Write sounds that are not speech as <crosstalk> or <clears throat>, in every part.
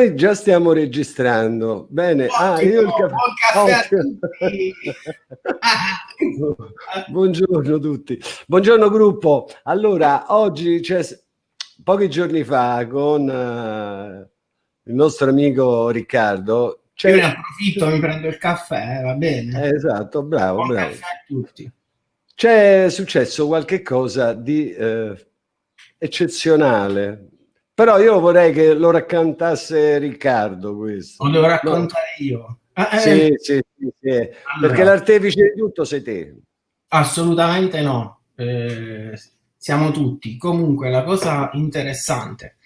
Noi già stiamo registrando. Bene. ah, io il caffè. caffè <laughs> Buongiorno a tutti. Buongiorno gruppo. Allora, oggi c'è pochi giorni fa con uh, il nostro amico Riccardo. Io ne approfitto, mi prendo il caffè, va bene. Eh, esatto, bravo, Buon bravo. C'è successo qualche cosa di eh, eccezionale però io vorrei che lo raccontasse Riccardo questo. Lo devo raccontare no. io. Ah, eh, sì, sì, sì, sì. Allora, perché l'artefice di tutto sei te. Assolutamente no. Eh, siamo tutti. Comunque la cosa interessante,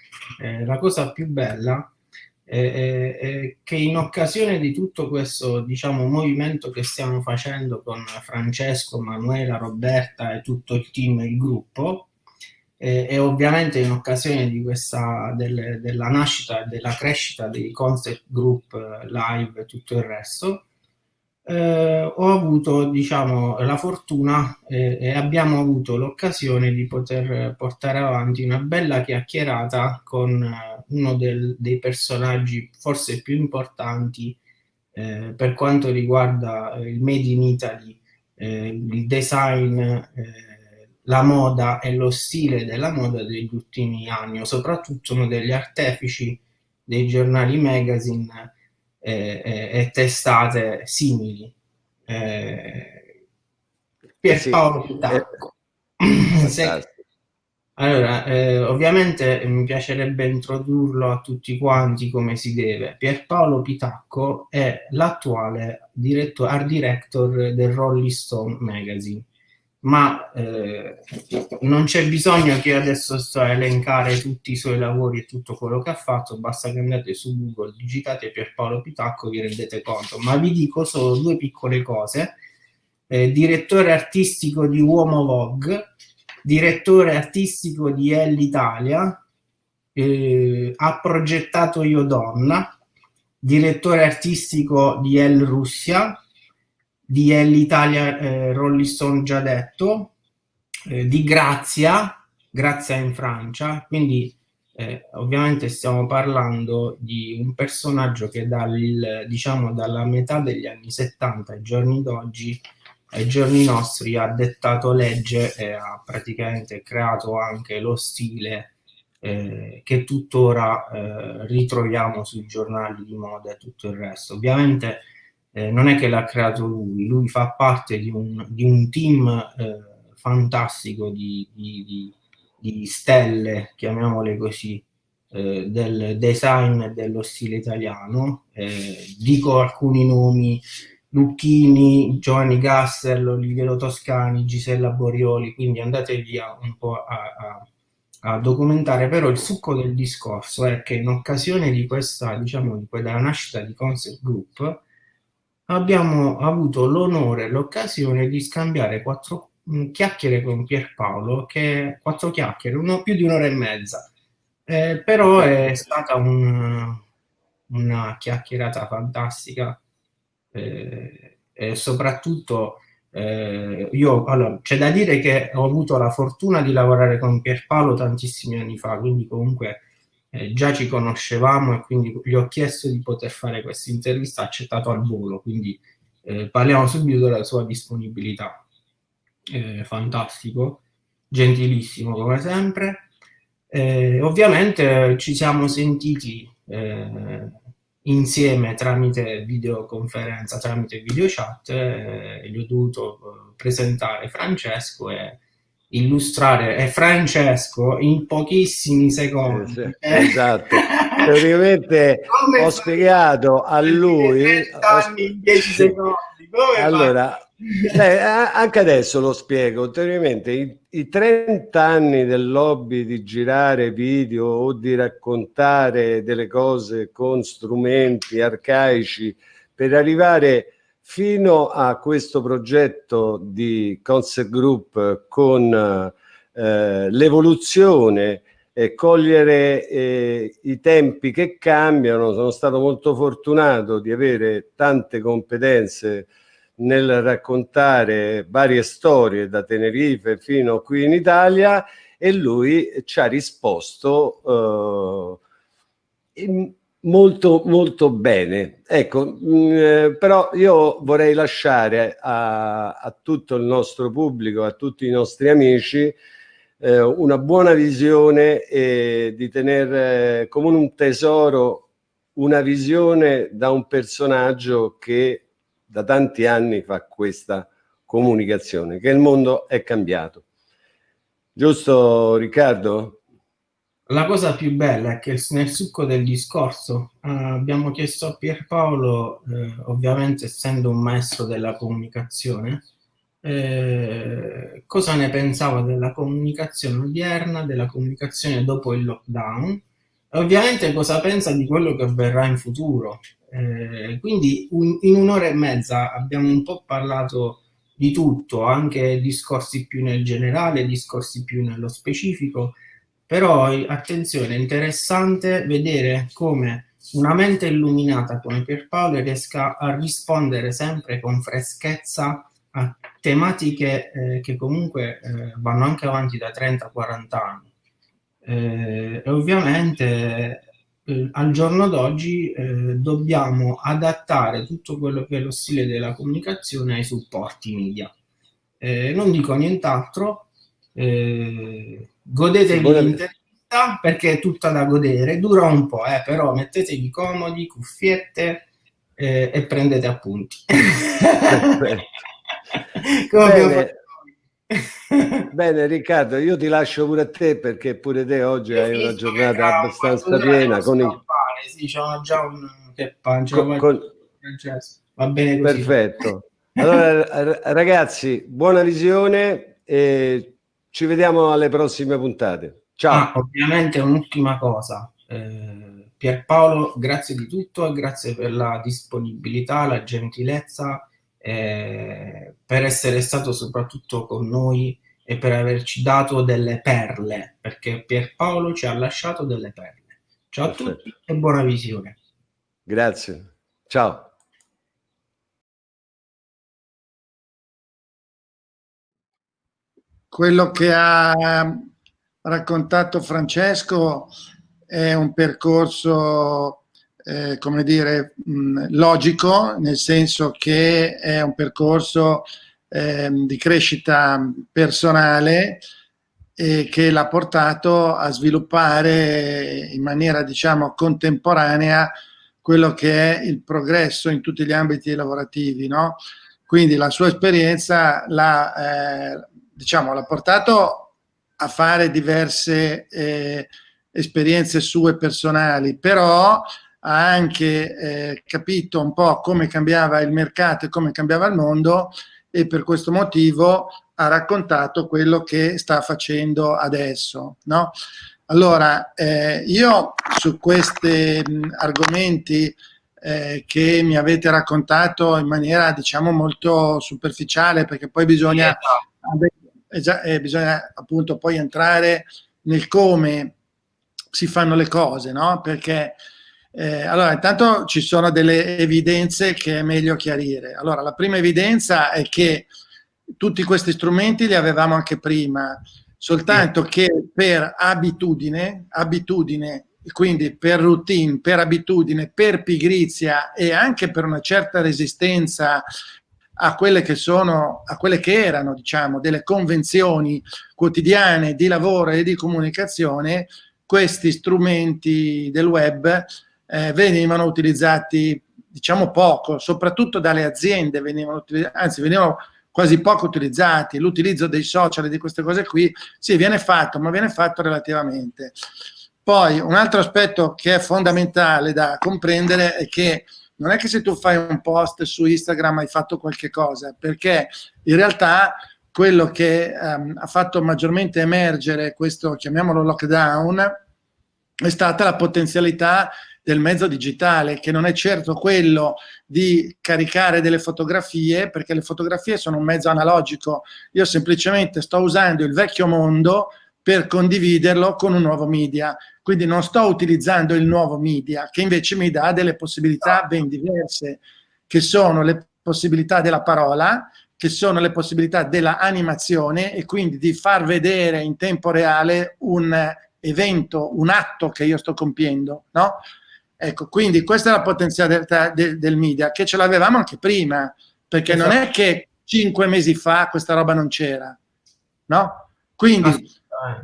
eh, la cosa più bella è, è, che in occasione di tutto questo diciamo, movimento che stiamo facendo con Francesco, Manuela, Roberta e tutto il team il gruppo, e, e ovviamente in occasione di questa, del, della nascita e della crescita dei concept group eh, live e tutto il resto, eh, ho avuto diciamo, la fortuna eh, e abbiamo avuto l'occasione di poter portare avanti una bella chiacchierata con eh, uno del, dei personaggi forse più importanti eh, per quanto riguarda il Made in Italy, eh, il design la moda e lo stile della moda degli ultimi anni, o soprattutto uno degli artefici dei giornali magazine eh, eh, e testate simili. Eh, Pierpaolo sì, Pitacco. Se, allora, eh, ovviamente mi piacerebbe introdurlo a tutti quanti come si deve. Pierpaolo Pitacco è l'attuale art director del Rolling Stone Magazine ma eh, non c'è bisogno che adesso sto a elencare tutti i suoi lavori e tutto quello che ha fatto, basta che andate su Google, digitate Pierpaolo Pitacco, vi rendete conto, ma vi dico solo due piccole cose. Eh, direttore artistico di Uomo Vogue, direttore artistico di Elle Italia, eh, ha progettato Io Donna, direttore artistico di Elle Russia, di L'Italia eh, Rolling Stone già detto, eh, di Grazia, Grazia in Francia, quindi eh, ovviamente stiamo parlando di un personaggio che dal, diciamo, dalla metà degli anni 70 ai giorni d'oggi, ai giorni nostri, ha dettato legge e ha praticamente creato anche lo stile eh, che tuttora eh, ritroviamo sui giornali di moda e tutto il resto. Ovviamente eh, non è che l'ha creato lui, lui fa parte di un, di un team eh, fantastico di, di, di, stelle, chiamiamole così, eh, del design e dello stile italiano. Eh, dico alcuni nomi, Lucchini, Giovanni Gassel, Oliviero Toscani, Gisella Borioli, quindi andate via un po' a, a a documentare, però il succo del discorso è che in occasione di questa, diciamo, di quella nascita di Concept Group, abbiamo avuto l'onore e l'occasione di scambiare quattro mm, chiacchiere con Pierpaolo, che quattro chiacchiere, uno, più di un'ora e mezza. Eh, però è stata un, una chiacchierata fantastica eh, e soprattutto eh, io, allora, c'è da dire che ho avuto la fortuna di lavorare con Pierpaolo tantissimi anni fa, quindi comunque eh, già ci conoscevamo e quindi gli ho chiesto di poter fare questa intervista, accettato al volo, quindi eh, parliamo subito della sua disponibilità. Eh, fantastico, gentilissimo come sempre. Eh, ovviamente ci siamo sentiti eh, insieme tramite videoconferenza, tramite video chat, eh, gli ho dovuto presentare Francesco e illustrare è Francesco in pochissimi secondi. Sì, sì, <laughs> esatto. Praticamente ho spiegato a lui... Anni in 10 secondi. Allora, <laughs> eh, anche adesso lo spiego. Ulteriormente, i, i 30 anni del lobby di girare video o di raccontare delle cose con strumenti arcaici per arrivare fino a questo progetto di Concept Group con eh, l'evoluzione e cogliere eh, i tempi che cambiano. Sono stato molto fortunato di avere tante competenze nel raccontare varie storie da Tenerife fino qui in Italia e lui ci ha risposto eh, in, Molto, molto bene. Ecco, mh, mm, eh, però io vorrei lasciare a, a, tutto il nostro pubblico, a tutti i nostri amici, eh, una buona visione e di tenere come un tesoro una visione da un personaggio che da tanti anni fa questa comunicazione, che il mondo è cambiato. Giusto Riccardo? La cosa più bella è che nel succo del discorso eh, abbiamo chiesto a Pierpaolo, eh, ovviamente essendo un maestro della comunicazione, eh, cosa ne pensava della comunicazione odierna, della comunicazione dopo il lockdown, e ovviamente cosa pensa di quello che avverrà in futuro. Eh, quindi un, in un'ora e mezza abbiamo un po' parlato di tutto, anche discorsi più nel generale, discorsi più nello specifico, però attenzione, è interessante vedere come una mente illuminata come Pierpaolo riesca a rispondere sempre con freschezza a tematiche eh, che comunque eh, vanno anche avanti da 30-40 anni. Eh, e ovviamente eh, al giorno d'oggi eh, dobbiamo adattare tutto quello che è lo stile della comunicazione ai supporti media. Eh, non dico nient'altro, eh, godetevi l'intervista perché è tutta da godere, dura un po', eh, però mettetevi comodi, cuffiette eh, e prendete appunti. <laughs> Bene. Bene Riccardo, io ti lascio pure a te perché pure te oggi hai una giornata abbastanza piena con il... Sì, c'ho già un che pancia, con, con... va bene così. Perfetto. Allora ragazzi, buona visione e ci vediamo alle prossime puntate. Ciao. Ah, ovviamente un'ultima cosa. Eh, Pierpaolo, grazie di tutto e grazie per la disponibilità, la gentilezza, eh, per essere stato soprattutto con noi e per averci dato delle perle, perché Pierpaolo ci ha lasciato delle perle. Ciao Perfetto. a tutti e buona visione. Grazie. Ciao. Quello che ha raccontato Francesco è un percorso, eh, come dire, mh, logico, nel senso che è un percorso eh, di crescita personale e che l'ha portato a sviluppare in maniera, diciamo, contemporanea quello che è il progresso in tutti gli ambiti lavorativi, no? Quindi la sua esperienza l'ha eh, diciamo, l'ha portato a fare diverse eh, esperienze sue personali, però ha anche eh, capito un po' come cambiava il mercato e come cambiava il mondo e per questo motivo ha raccontato quello che sta facendo adesso. No? Allora, eh, io su questi argomenti eh, che mi avete raccontato in maniera, diciamo, molto superficiale, perché poi bisogna eh, bisogna appunto poi entrare nel come si fanno le cose, no? Perché eh, allora intanto ci sono delle evidenze che è meglio chiarire. Allora la prima evidenza è che tutti questi strumenti li avevamo anche prima, soltanto che per abitudine, abitudine quindi per routine, per abitudine, per pigrizia e anche per una certa resistenza a quelle che sono, a quelle che erano, diciamo, delle convenzioni quotidiane di lavoro e di comunicazione, questi strumenti del web eh, venivano utilizzati, diciamo, poco, soprattutto dalle aziende, venivano anzi venivano quasi poco utilizzati, l'utilizzo dei social e di queste cose qui, sì, viene fatto, ma viene fatto relativamente. Poi un altro aspetto che è fondamentale da comprendere è che non è che se tu fai un post su Instagram hai fatto qualche cosa, perché in realtà quello che um, ha fatto maggiormente emergere questo, chiamiamolo lockdown, è stata la potenzialità del mezzo digitale, che non è certo quello di caricare delle fotografie, perché le fotografie sono un mezzo analogico. Io semplicemente sto usando il vecchio mondo per condividerlo con un nuovo media. Quindi non sto utilizzando il nuovo media, che invece mi dà delle possibilità ben diverse, che sono le possibilità della parola, che sono le possibilità della animazione e quindi di far vedere in tempo reale un evento, un atto che io sto compiendo, no? Ecco, quindi questa è la potenzialità del, del media, che ce l'avevamo anche prima, perché esatto. non è che cinque mesi fa questa roba non c'era, no? Quindi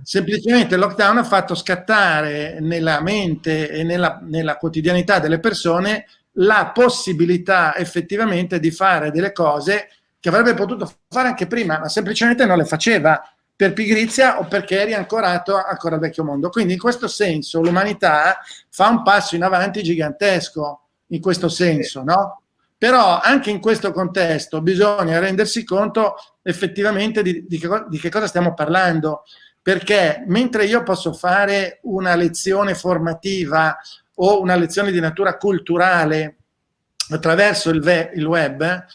semplicemente il lockdown ha fatto scattare nella mente e nella, nella quotidianità delle persone la possibilità effettivamente di fare delle cose che avrebbe potuto fare anche prima, ma semplicemente non le faceva per pigrizia o perché eri ancorato ancora al vecchio mondo. Quindi in questo senso l'umanità fa un passo in avanti gigantesco, in questo senso, no? Però anche in questo contesto bisogna rendersi conto effettivamente di, di, che, di che cosa stiamo parlando, perché mentre io posso fare una lezione formativa o una lezione di natura culturale attraverso il, il web,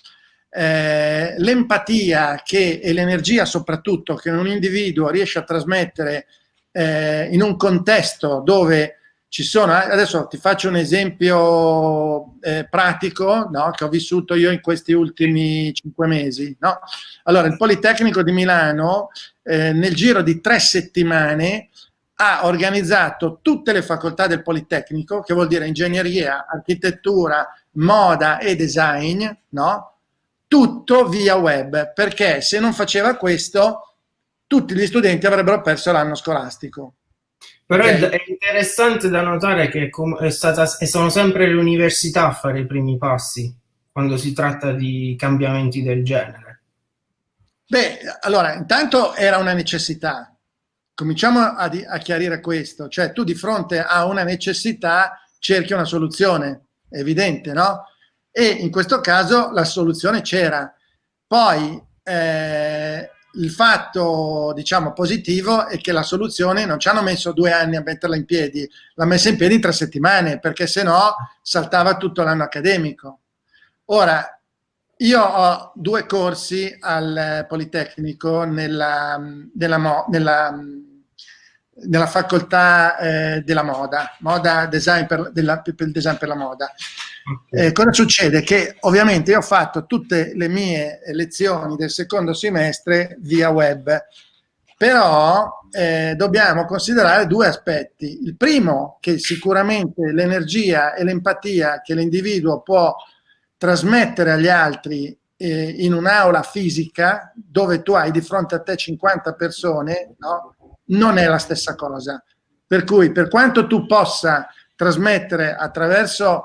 eh, l'empatia e l'energia soprattutto che un individuo riesce a trasmettere eh, in un contesto dove ci sono, adesso ti faccio un esempio eh, pratico no, che ho vissuto io in questi ultimi cinque mesi. No? Allora, il Politecnico di Milano eh, nel giro di tre settimane ha organizzato tutte le facoltà del Politecnico, che vuol dire ingegneria, architettura, moda e design, no? tutto via web, perché se non faceva questo tutti gli studenti avrebbero perso l'anno scolastico. Però okay. è interessante da notare che è stata, sono sempre le università a fare i primi passi quando si tratta di cambiamenti del genere. Beh, allora, intanto era una necessità. Cominciamo a, a chiarire questo. Cioè, tu di fronte a una necessità cerchi una soluzione, è evidente, no? e in questo caso la soluzione c'era. Poi eh, il fatto, diciamo, positivo è che la soluzione non ci hanno messo due anni a metterla in piedi, l'ha messa in piedi in tre settimane, perché se no saltava tutto l'anno accademico. Ora, io ho due corsi al Politecnico nella, nella, nella nella facoltà eh, della moda, moda design per, della, per, il design per la moda. Eh, cosa succede? Che ovviamente io ho fatto tutte le mie lezioni del secondo semestre via web, però eh, dobbiamo considerare due aspetti. Il primo, che sicuramente l'energia e l'empatia che l'individuo può trasmettere agli altri eh, in un'aula fisica, dove tu hai di fronte a te 50 persone, no? non è la stessa cosa. Per cui per quanto tu possa trasmettere attraverso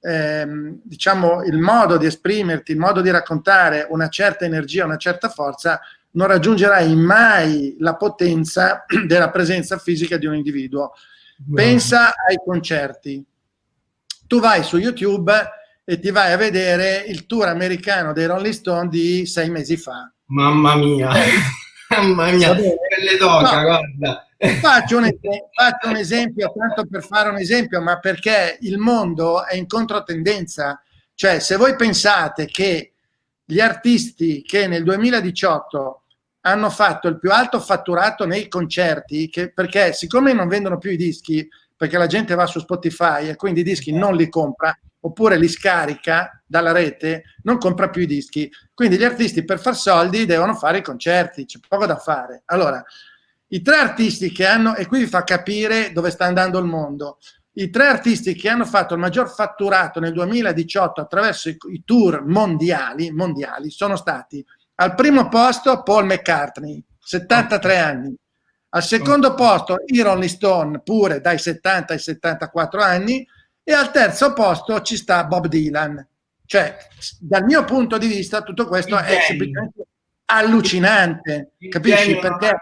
ehm, diciamo, il modo di esprimerti, il modo di raccontare una certa energia, una certa forza, non raggiungerai mai la potenza <clears throat> della presenza fisica di un individuo. Pensa ai concerti. Tu vai su YouTube e ti vai a vedere il tour americano dei Rolling Stone di sei mesi fa. Mamma mia! <laughs> Mamma mia, pelle d'oca, no, guarda. Faccio un, esempio, <laughs> faccio un esempio, tanto per fare un esempio, ma perché il mondo è in controtendenza. Cioè, se voi pensate che gli artisti che nel 2018 hanno fatto il più alto fatturato nei concerti, che, perché siccome non vendono più i dischi, perché la gente va su Spotify e quindi i dischi non li compra, oppure li scarica dalla rete, non compra più i dischi. Quindi gli artisti per far soldi devono fare i concerti, c'è poco da fare. Allora, i tre artisti che hanno, e qui vi fa capire dove sta andando il mondo, i tre artisti che hanno fatto il maggior fatturato nel 2018 attraverso i, i tour mondiali, mondiali sono stati al primo posto Paul McCartney, 73 anni, al secondo posto i Rolling Stone, pure dai 70 ai 74 anni, e al terzo posto ci sta Bob Dylan. Cioè, dal mio punto di vista, tutto questo è semplicemente allucinante, il capisci? Perché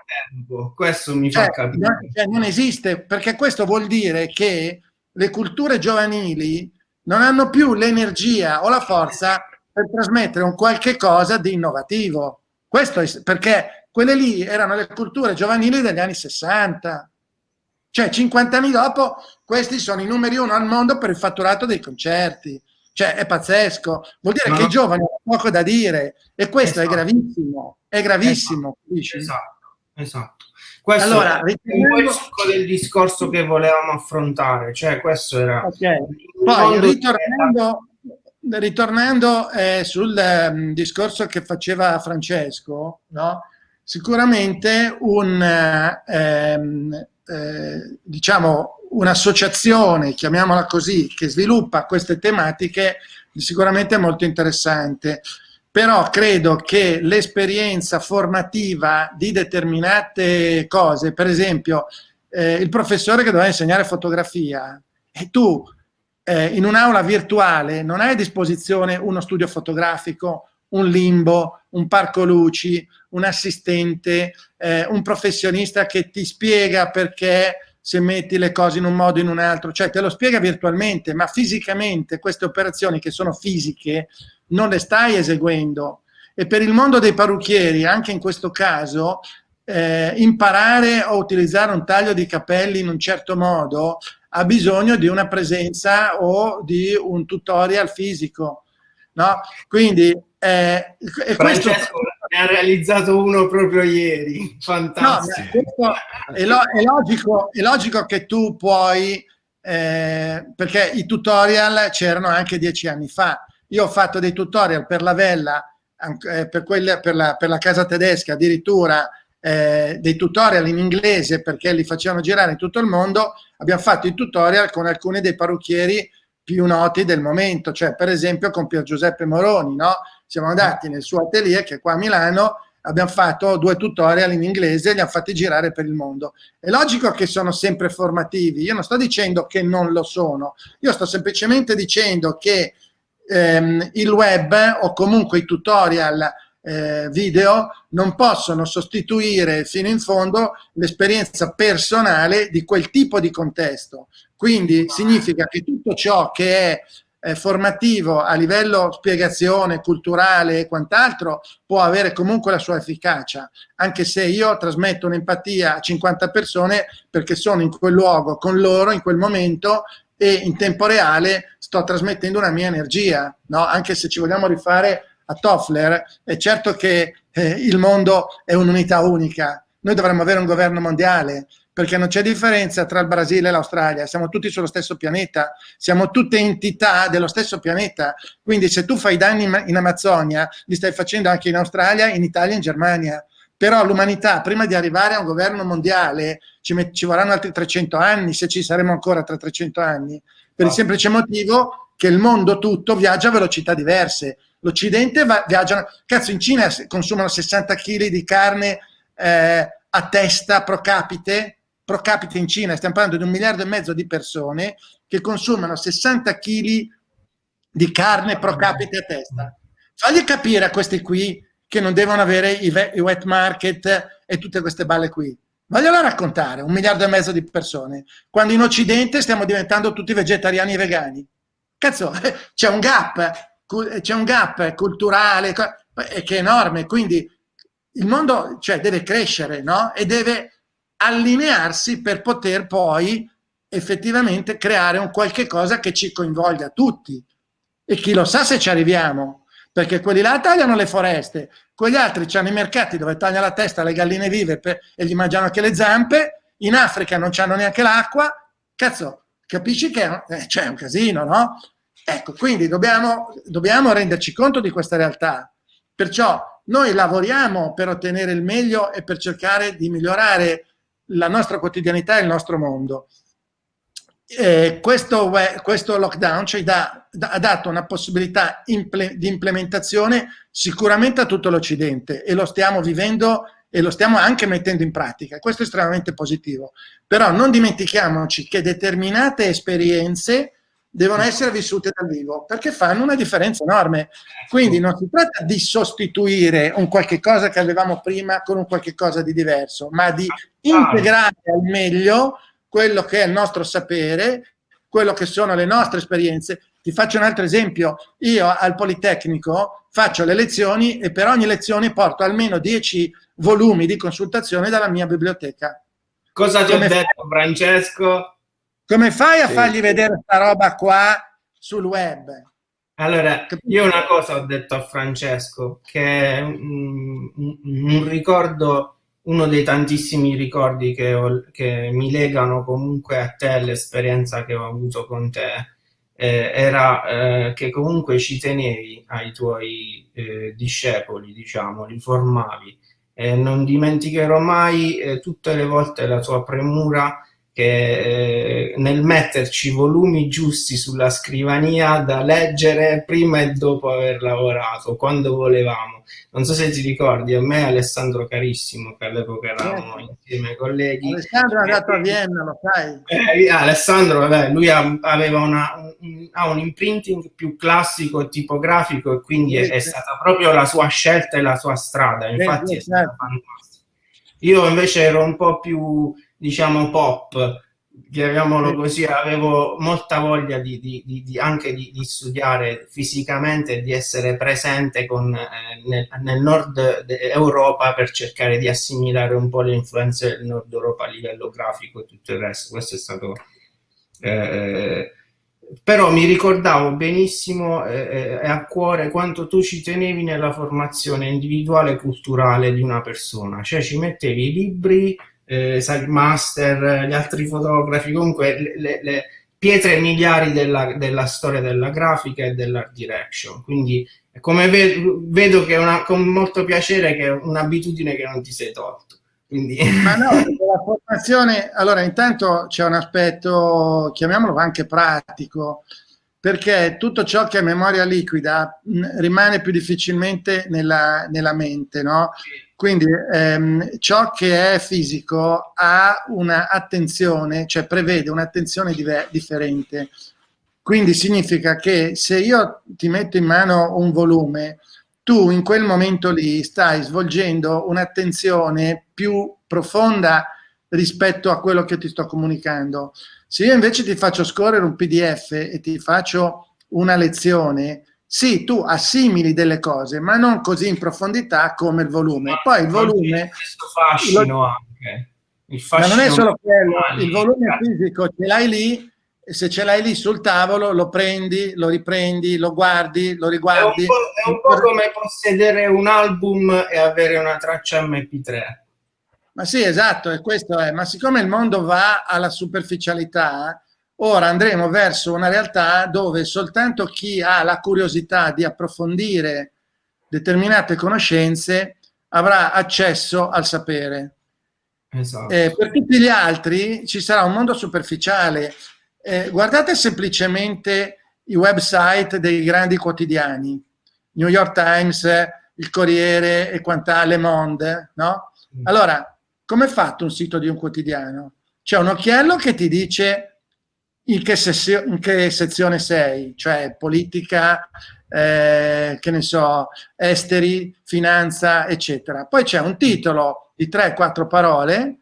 questo mi cioè, fa capire. Non, cioè, non esiste, perché questo vuol dire che le culture giovanili non hanno più l'energia o la forza per trasmettere un qualche cosa di innovativo. Questo è perché quelle lì erano le culture giovanili degli anni 60, cioè 50 anni dopo questi sono i numeri uno al mondo per il fatturato dei concerti. Cioè è pazzesco, vuol dire no. che i giovani hanno poco da dire e questo esatto. è gravissimo, è gravissimo. Esatto, esatto. esatto. Questo allora, è ritornando... un po' del discorso che volevamo affrontare, cioè questo era... Okay. Poi ritornando, ritornando eh, sul um, discorso che faceva Francesco, no? sicuramente un... Um, eh, diciamo, un'associazione, chiamiamola così, che sviluppa queste tematiche sicuramente è molto interessante. Però credo che l'esperienza formativa di determinate cose, per esempio eh, il professore che doveva insegnare fotografia, e tu eh, in un'aula virtuale non hai a disposizione uno studio fotografico, un limbo, un parco luci, un assistente, eh, un professionista che ti spiega perché se metti le cose in un modo o in un altro, cioè te lo spiega virtualmente, ma fisicamente queste operazioni che sono fisiche non le stai eseguendo. E per il mondo dei parrucchieri, anche in questo caso, eh, imparare a utilizzare un taglio di capelli in un certo modo ha bisogno di una presenza o di un tutorial fisico. No? Quindi eh, e questo... ne ha realizzato uno proprio ieri, fantastico. No, è, lo, è, logico, è, logico, che tu puoi, eh, perché i tutorial c'erano anche dieci anni fa. Io ho fatto dei tutorial per la Vella, eh, per, quelle, per, la, per la casa tedesca, addirittura eh, dei tutorial in inglese perché li facevano girare in tutto il mondo. Abbiamo fatto i tutorial con alcuni dei parrucchieri più noti del momento, cioè per esempio con Pier Giuseppe Moroni, no? Siamo andati nel suo atelier che è qua a Milano, abbiamo fatto due tutorial in inglese e li hanno fatti girare per il mondo. È logico che sono sempre formativi, io non sto dicendo che non lo sono, io sto semplicemente dicendo che ehm, il web o comunque i tutorial eh, video non possono sostituire fino in fondo l'esperienza personale di quel tipo di contesto. Quindi significa che tutto ciò che è eh, formativo a livello spiegazione, culturale e quant'altro può avere comunque la sua efficacia, anche se io trasmetto un'empatia a 50 persone perché sono in quel luogo con loro in quel momento e in tempo reale sto trasmettendo una mia energia, no? anche se ci vogliamo rifare a Toffler, è certo che eh, il mondo è un'unità unica, noi dovremmo avere un governo mondiale, perché non c'è differenza tra il Brasile e l'Australia, siamo tutti sullo stesso pianeta, siamo tutte entità dello stesso pianeta, quindi se tu fai danni in Amazzonia, li stai facendo anche in Australia, in Italia e in Germania. Però l'umanità, prima di arrivare a un governo mondiale, ci, ci vorranno altri 300 anni, se ci saremo ancora tra 300 anni, per il semplice motivo che il mondo tutto viaggia a velocità diverse. L'Occidente viaggia, cazzo in Cina consumano 60 kg di carne eh, a testa pro capite, pro capite in Cina, stiamo parlando di un miliardo e mezzo di persone che consumano 60 kg di carne pro capite a testa. Fagli capire a questi qui che non devono avere i, wet market e tutte queste balle qui. Vogliono raccontare, un miliardo e mezzo di persone, quando in Occidente stiamo diventando tutti vegetariani e vegani. Cazzo, <laughs> c'è un gap, c'è un gap culturale che è enorme, quindi il mondo cioè, deve crescere no? e deve allinearsi per poter poi effettivamente creare un qualche cosa che ci coinvolga tutti. E chi lo sa se ci arriviamo, perché quelli là tagliano le foreste, quegli altri hanno i mercati dove tagliano la testa alle galline vive per, e gli mangiano anche le zampe, in Africa non hanno neanche l'acqua, cazzo, capisci che eh, c'è un casino, no? Ecco, quindi dobbiamo, dobbiamo renderci conto di questa realtà. Perciò noi lavoriamo per ottenere il meglio e per cercare di migliorare la nostra quotidianità e il nostro mondo. Eh, questo, questo, lockdown ci dà, ha dato una possibilità imple, di implementazione sicuramente a tutto l'Occidente e lo stiamo vivendo e lo stiamo anche mettendo in pratica. Questo è estremamente positivo. Però non dimentichiamoci che determinate esperienze devono essere vissute dal vivo perché fanno una differenza enorme. Quindi non si tratta di sostituire un qualche cosa che avevamo prima con un qualche cosa di diverso, ma di integrare al meglio quello che è il nostro sapere, quello che sono le nostre esperienze. Ti faccio un altro esempio. Io al Politecnico faccio le lezioni e per ogni lezione porto almeno 10 volumi di consultazione dalla mia biblioteca. Cosa ti ho detto, Francesco? Come fai a fargli vedere questa roba qua sul web? Allora, io una cosa ho detto a Francesco, che è un, un ricordo, uno dei tantissimi ricordi che, ho, che, mi legano comunque a te, l'esperienza che ho avuto con te, eh, era eh, che comunque ci tenevi ai tuoi eh, discepoli, diciamo, li formavi. non dimenticherò mai eh, tutte le volte la tua premura che eh, nel metterci volumi giusti sulla scrivania da leggere prima e dopo aver lavorato, quando volevamo. Non so se ti ricordi, a me Alessandro carissimo, che all'epoca eravamo certo. insieme ai colleghi. Alessandro è andato a Vienna, lo sai. Eh, Alessandro, vabbè, lui ha, aveva una, un, ha un imprinting più classico e tipografico e quindi è, è, stata proprio la sua scelta e la sua strada, infatti è stata certo. fantastica. Io invece ero un po' più diciamo pop, chiamiamolo così, avevo molta voglia di, di, di, anche di, studiare fisicamente e di essere presente con, eh, nel, nel, nord Europa per cercare di assimilare un po' le influenze del nord Europa a livello grafico e tutto il resto. Questo è stato... Eh, però mi ricordavo benissimo eh, eh a cuore quanto tu ci tenevi nella formazione individuale e culturale di una persona, cioè ci mettevi i libri, eh, Master, gli altri fotografi, comunque le, le, le pietre miliari della, della, storia della grafica e dell'art direction. Quindi come vedo, vedo che è una, con molto piacere che è un'abitudine che non ti sei tolto. Quindi... <laughs> Ma no, <laughs> la formazione, allora intanto c'è un aspetto, chiamiamolo anche pratico, perché tutto ciò che è memoria liquida mh, rimane più difficilmente nella, nella mente, no? Quindi ehm, ciò che è fisico ha un'attenzione, cioè prevede un'attenzione differente. Quindi significa che se io ti metto in mano un volume, tu in quel momento lì stai svolgendo un'attenzione più profonda rispetto a quello che ti sto comunicando. Se io invece ti faccio scorrere un PDF e ti faccio una lezione, sì, tu assimili delle cose, ma non così in profondità come il volume. Poi il volume... Questo fascino lo, anche. Il fascino ma non è solo quello, il volume fisico ce l'hai lì, e se ce l'hai lì sul tavolo lo prendi, lo riprendi, lo guardi, lo riguardi. È un po', è un po come possedere un album e avere una traccia MP3. Ma sì, esatto, e questo è. Ma siccome il mondo va alla superficialità, Ora andremo verso una realtà dove soltanto chi ha la curiosità di approfondire determinate conoscenze avrà accesso al sapere. Esatto. Eh, per tutti gli altri ci sarà un mondo superficiale. Eh, guardate semplicemente i website dei grandi quotidiani, New York Times, il Corriere e quant'altro, Le Monde, no? Allora, come è fatto un sito di un quotidiano? C'è un occhiello che ti dice in che, in che sezione sei, cioè politica, eh, che ne so, esteri, finanza, eccetera. Poi c'è un titolo di 3-4 parole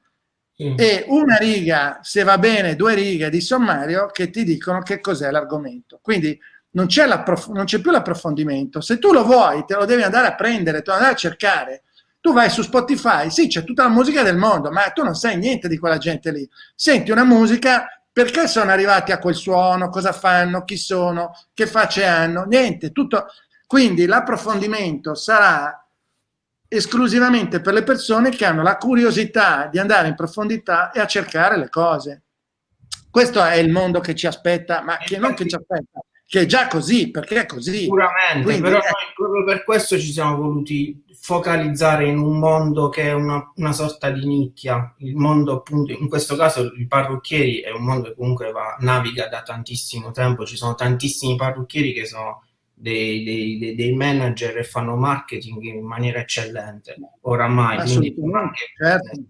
e una riga, se va bene, due righe di sommario che ti dicono che cos'è l'argomento. Quindi non c'è, più l'approfondimento. Se tu lo vuoi, te lo devi andare a prendere, te lo andare a cercare. Tu vai su Spotify, sì, c'è tutta la musica del mondo, ma tu non sai niente di quella gente lì. Senti una musica perché sono arrivati a quel suono, cosa fanno, chi sono, che facce hanno, niente, tutto. Quindi l'approfondimento sarà esclusivamente per le persone che hanno la curiosità di andare in profondità e a cercare le cose. Questo è il mondo che ci aspetta, ma che non che ci aspetta, che è già così, perché è così. Sicuramente, Quindi, però è... proprio per questo ci siamo voluti focalizzare in un mondo che è una, una, sorta di nicchia, il mondo appunto, in questo caso i parrucchieri è un mondo che comunque va, naviga da tantissimo tempo, ci sono tantissimi parrucchieri che sono dei, dei, dei manager e fanno marketing in maniera eccellente, oramai. Quindi, certo.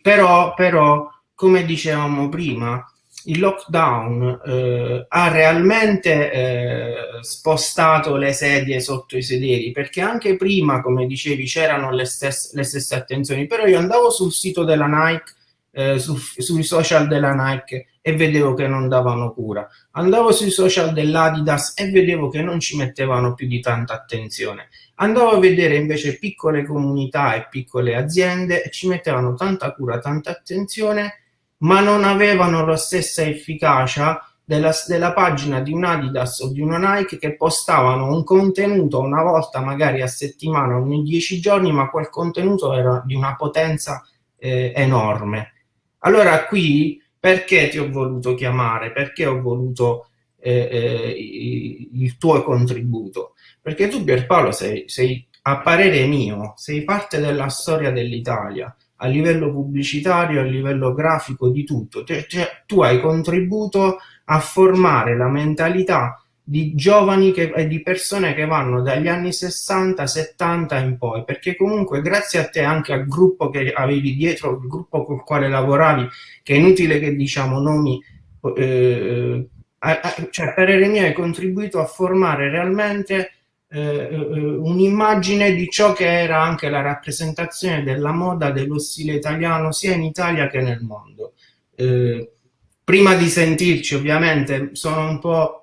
però, però, come dicevamo prima, il lockdown eh, ha realmente eh, spostato le sedie sotto i sederi perché anche prima come dicevi c'erano le, le, stesse attenzioni però io andavo sul sito della Nike eh, su, sui social della Nike e vedevo che non davano cura. Andavo sui social dell'Adidas e vedevo che non ci mettevano più di tanta attenzione. Andavo a vedere invece piccole comunità e piccole aziende e ci mettevano tanta cura tanta attenzione ma non avevano la stessa efficacia della, della, pagina di un Adidas o di una Nike che postavano un contenuto una volta magari a settimana, ogni dieci giorni, ma quel contenuto era di una potenza eh, enorme. Allora qui perché ti ho voluto chiamare? Perché ho voluto eh, eh, il tuo contributo? Perché tu Pierpaolo sei, sei, a parere mio, sei parte della storia dell'Italia, a livello pubblicitario, a livello grafico, di tutto. Cioè, tu hai contribuito a formare la mentalità di giovani che, e di persone che vanno dagli anni 60, 70 in poi, perché comunque grazie a te, anche al gruppo che avevi dietro, il gruppo con il quale lavoravi, che è inutile che diciamo nomi, eh, cioè per Eremia hai contribuito a formare realmente un'immagine di ciò che era anche la rappresentazione della moda, dello stile italiano, sia in Italia che nel mondo. Eh, prima di sentirci ovviamente sono un po'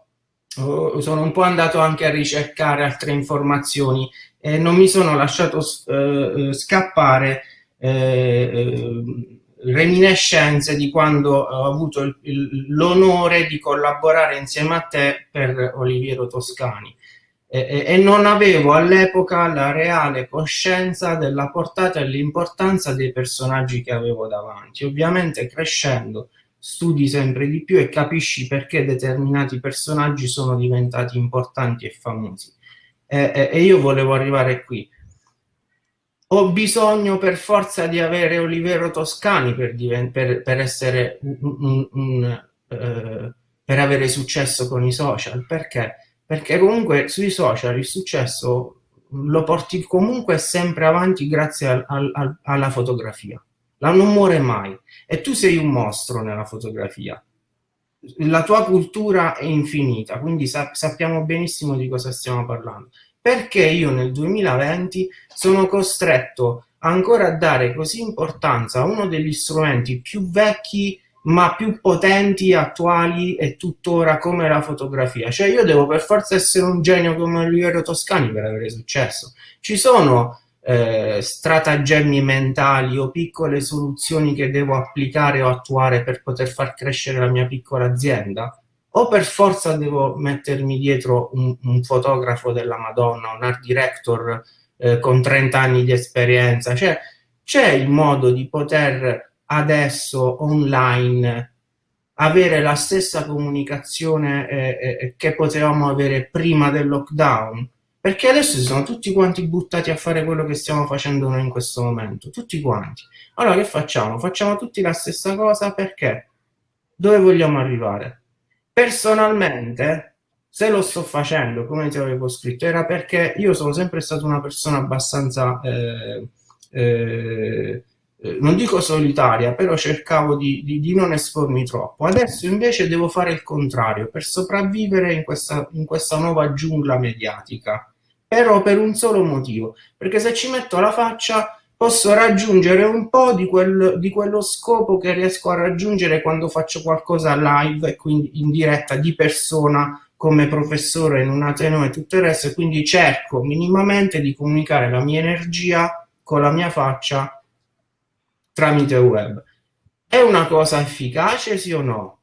Oh, sono un po' andato anche a ricercare altre informazioni e non mi sono lasciato eh, eh scappare eh, eh, reminiscenze di quando ho avuto l'onore di collaborare insieme a te per Oliviero Toscani e, e non avevo all'epoca la reale coscienza della portata e l'importanza dei personaggi che avevo davanti. Ovviamente crescendo studi sempre di più e capisci perché determinati personaggi sono diventati importanti e famosi. E, e, e io volevo arrivare qui. Ho bisogno per forza di avere Olivero Toscani per, per, per essere un, un, un uh, per avere successo con i social. Perché? Perché comunque sui social il successo lo porti comunque sempre avanti grazie al, al, alla fotografia. La non muore mai. E tu sei un mostro nella fotografia. La tua cultura è infinita quindi sa sappiamo benissimo di cosa stiamo parlando. Perché io nel 2020 sono costretto ancora a dare così importanza a uno degli strumenti più vecchi ma più potenti, attuali e tuttora come la fotografia. Cioè io devo per forza essere un genio come Oliviero Toscani per avere successo. Ci sono eh, stratagemmi mentali o piccole soluzioni che devo applicare o attuare per poter far crescere la mia piccola azienda? O per forza devo mettermi dietro un, un fotografo della Madonna, un art director eh, con 30 anni di esperienza? Cioè, c'è il modo di poter adesso online avere la stessa comunicazione eh, eh, che potevamo avere prima del lockdown? Perché adesso si sono tutti quanti buttati a fare quello che stiamo facendo noi in questo momento, tutti quanti. Allora che facciamo? Facciamo tutti la stessa cosa perché? Dove vogliamo arrivare? Personalmente, se lo sto facendo, come ti avevo scritto, era perché io sono sempre stata una persona abbastanza, eh, eh, non dico solitaria, però cercavo di, di, di, non espormi troppo. Adesso invece devo fare il contrario, per sopravvivere in questa, in questa nuova giungla mediatica però per un solo motivo, perché se ci metto la faccia posso raggiungere un po' di, quel, di quello scopo che riesco a raggiungere quando faccio qualcosa live e quindi in diretta di persona come professore in un ateneo e tutto il resto quindi cerco minimamente di comunicare la mia energia con la mia faccia tramite web. È una cosa efficace sì o no?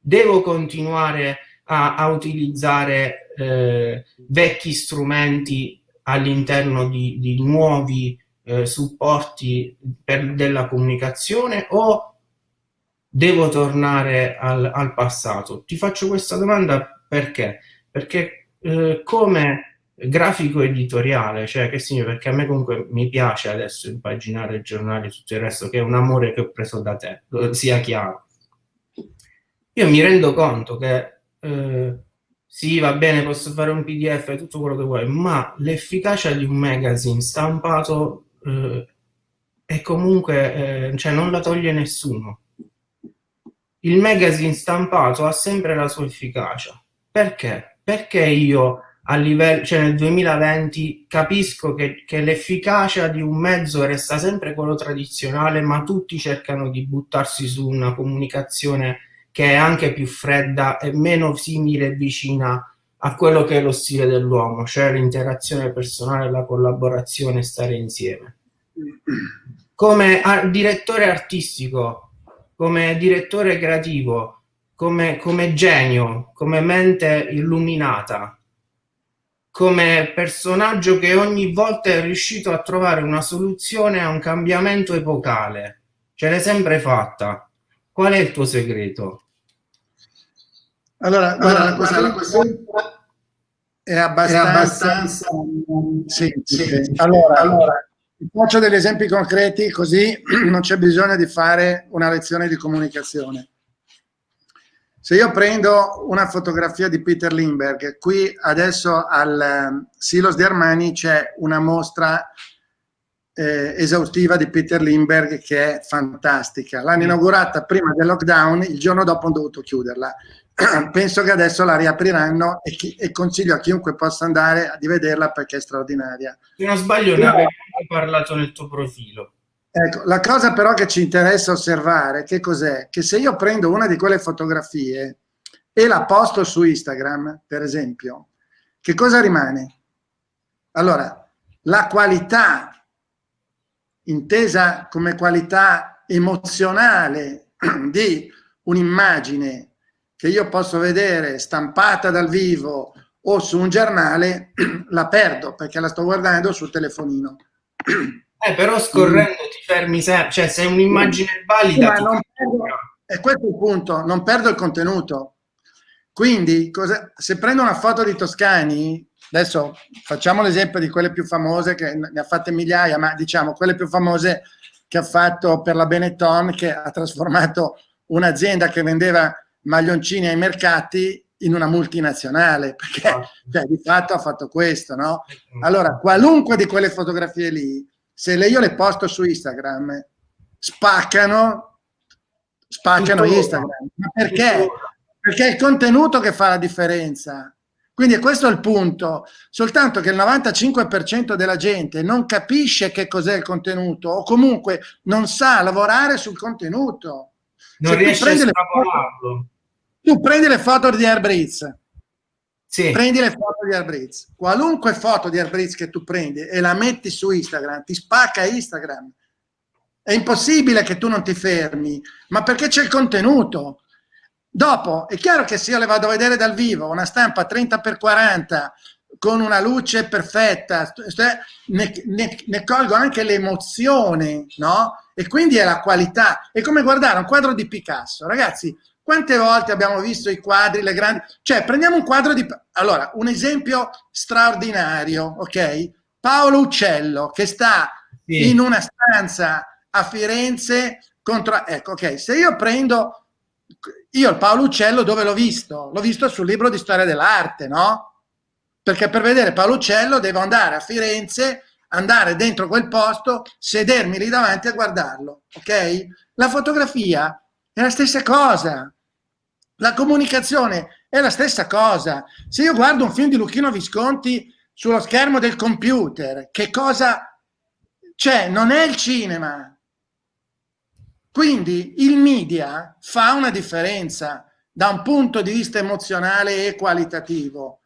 Devo continuare a, a utilizzare eh, vecchi strumenti all'interno di, di, nuovi eh, supporti per, della comunicazione o devo tornare al, al, passato? Ti faccio questa domanda perché? Perché eh, come grafico editoriale, cioè che significa? Perché a me comunque mi piace adesso impaginare il giornale e tutto il resto, che è un amore che ho preso da te, sia chiaro. Io mi rendo conto che eh, sì, va bene, posso fare un PDF, tutto quello che vuoi, ma l'efficacia di un magazine stampato eh, è comunque, eh, cioè non la toglie nessuno. Il magazine stampato ha sempre la sua efficacia. Perché? Perché io a livello, cioè nel 2020 capisco che, che l'efficacia di un mezzo resta sempre quello tradizionale, ma tutti cercano di buttarsi su una comunicazione che è anche più fredda e meno simile e vicina a quello che è lo stile dell'uomo, cioè l'interazione personale, la collaborazione, stare insieme. Come direttore artistico, come direttore creativo, come, come genio, come mente illuminata, come personaggio che ogni volta è riuscito a trovare una soluzione a un cambiamento epocale. Ce l'hai sempre fatta. Qual è il tuo segreto? Allora, guarda, allora, guarda, questa è abbastanza, è abbastanza semplice. semplice. Allora, allora, faccio degli esempi concreti così <clears throat> non c'è bisogno di fare una lezione di comunicazione. Se io prendo una fotografia di Peter Lindbergh, qui adesso al ehm, Silos di Armani c'è una mostra eh, esaustiva di Peter Lindbergh che è fantastica. L'hanno inaugurata prima del lockdown, il giorno dopo hanno dovuto chiuderla. <clears throat> Penso che adesso la riapriranno e, chi, e, consiglio a chiunque possa andare a vederla perché è straordinaria. Se non sbaglio ne avevi parlato nel tuo profilo. Ecco, la cosa però che ci interessa osservare, che cos'è? Che se io prendo una di quelle fotografie e la posto su Instagram, per esempio, che cosa rimane? Allora, la qualità intesa come qualità emozionale <clears throat> di un'immagine che io posso vedere stampata dal vivo o su un giornale, <clears throat> la perdo perché la sto guardando sul telefonino. <clears throat> Eh, però scorrendo mm. ti fermi sempre, cioè se è un'immagine valida... Sì, perdo, e questo è il punto, non perdo il contenuto. Quindi, cosa, se prendo una foto di Toscani, adesso facciamo l'esempio di quelle più famose, che ne ha fatte migliaia, ma diciamo quelle più famose che ha fatto per la Benetton, che ha trasformato un'azienda che vendeva maglioncini ai mercati in una multinazionale, perché ah. cioè, di fatto ha fatto questo, no? Allora, qualunque di quelle fotografie lì, se le, io le posto su Instagram, spaccano, spaccano Instagram. Ma perché? Perché è il contenuto che fa la differenza. Quindi questo è il punto, soltanto che il 95% della gente non capisce che cos'è il contenuto o comunque non sa lavorare sul contenuto. Non Se riesce a estrapolarlo. Tu prendi le foto di Airbreeze, sì. prendi le foto di Airbreeze, qualunque foto di Airbreeze che tu prendi e la metti su Instagram, ti spacca Instagram. È impossibile che tu non ti fermi, ma perché c'è il contenuto. Dopo, è chiaro che se io le vado a vedere dal vivo, una stampa 30x40 con una luce perfetta, ne, ne, ne colgo anche l'emozione, no? E quindi è la qualità. È come guardare un quadro di Picasso. Ragazzi, quante volte abbiamo visto i quadri, le grandi... Cioè, prendiamo un quadro di... Allora, un esempio straordinario, ok? Paolo Uccello, che sta sì. in una stanza a Firenze contro... Ecco, ok, se io prendo io il Paolo Uccello dove l'ho visto? L'ho visto sul libro di storia dell'arte, no? Perché per vedere Paolo Uccello devo andare a Firenze, andare dentro quel posto, sedermi lì davanti a guardarlo, ok? La fotografia è la stessa cosa, la comunicazione è la stessa cosa. Se io guardo un film di Lucchino Visconti sullo schermo del computer, che cosa c'è? Non è il cinema, quindi il media fa una differenza da un punto di vista emozionale e qualitativo,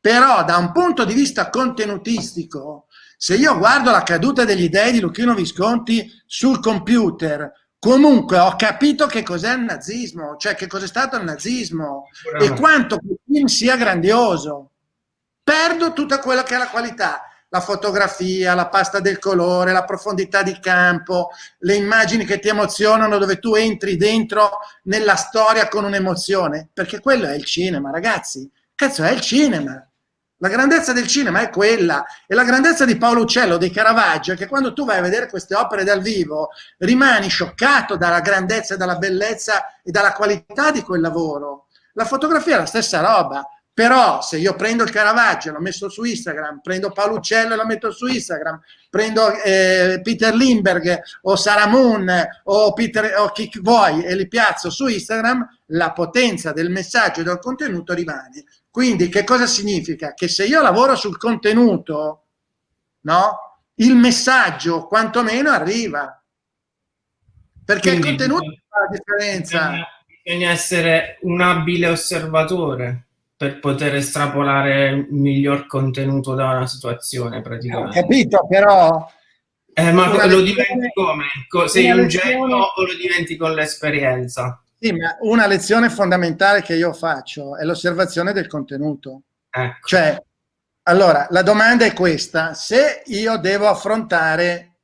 però da un punto di vista contenutistico, se io guardo la caduta degli dei di Lucchino Visconti sul computer, comunque ho capito che cos'è il nazismo, cioè che cos'è stato il nazismo e quanto quel film sia grandioso. Perdo tutta quella che è la qualità la fotografia, la pasta del colore, la profondità di campo, le immagini che ti emozionano dove tu entri dentro nella storia con un'emozione, perché quello è il cinema, ragazzi. Cazzo, è il cinema. La grandezza del cinema è quella, e la grandezza di Paolo Uccello, di Caravaggio, è che quando tu vai a vedere queste opere dal vivo, rimani scioccato dalla grandezza, dalla bellezza e dalla qualità di quel lavoro. La fotografia è la stessa roba, però se io prendo il Caravaggio e l'ho messo su Instagram, prendo Paolo Uccello e lo metto su Instagram, prendo eh, Peter Lindbergh o Sarah Moon o, Peter, o chi vuoi e li piazzo su Instagram, la potenza del messaggio e del contenuto rimane. Quindi che cosa significa? Che se io lavoro sul contenuto, no? il messaggio quantomeno arriva. Perché Quindi, il contenuto fa la differenza. Bisogna, bisogna essere un abile osservatore per poter estrapolare il miglior contenuto da una situazione praticamente. Ho capito, però... Eh, ma lo lezione, diventi come? Sei un genio o lo diventi con l'esperienza? Sì, ma una lezione fondamentale che io faccio è l'osservazione del contenuto. Ecco. Cioè, allora, la domanda è questa, se io devo affrontare,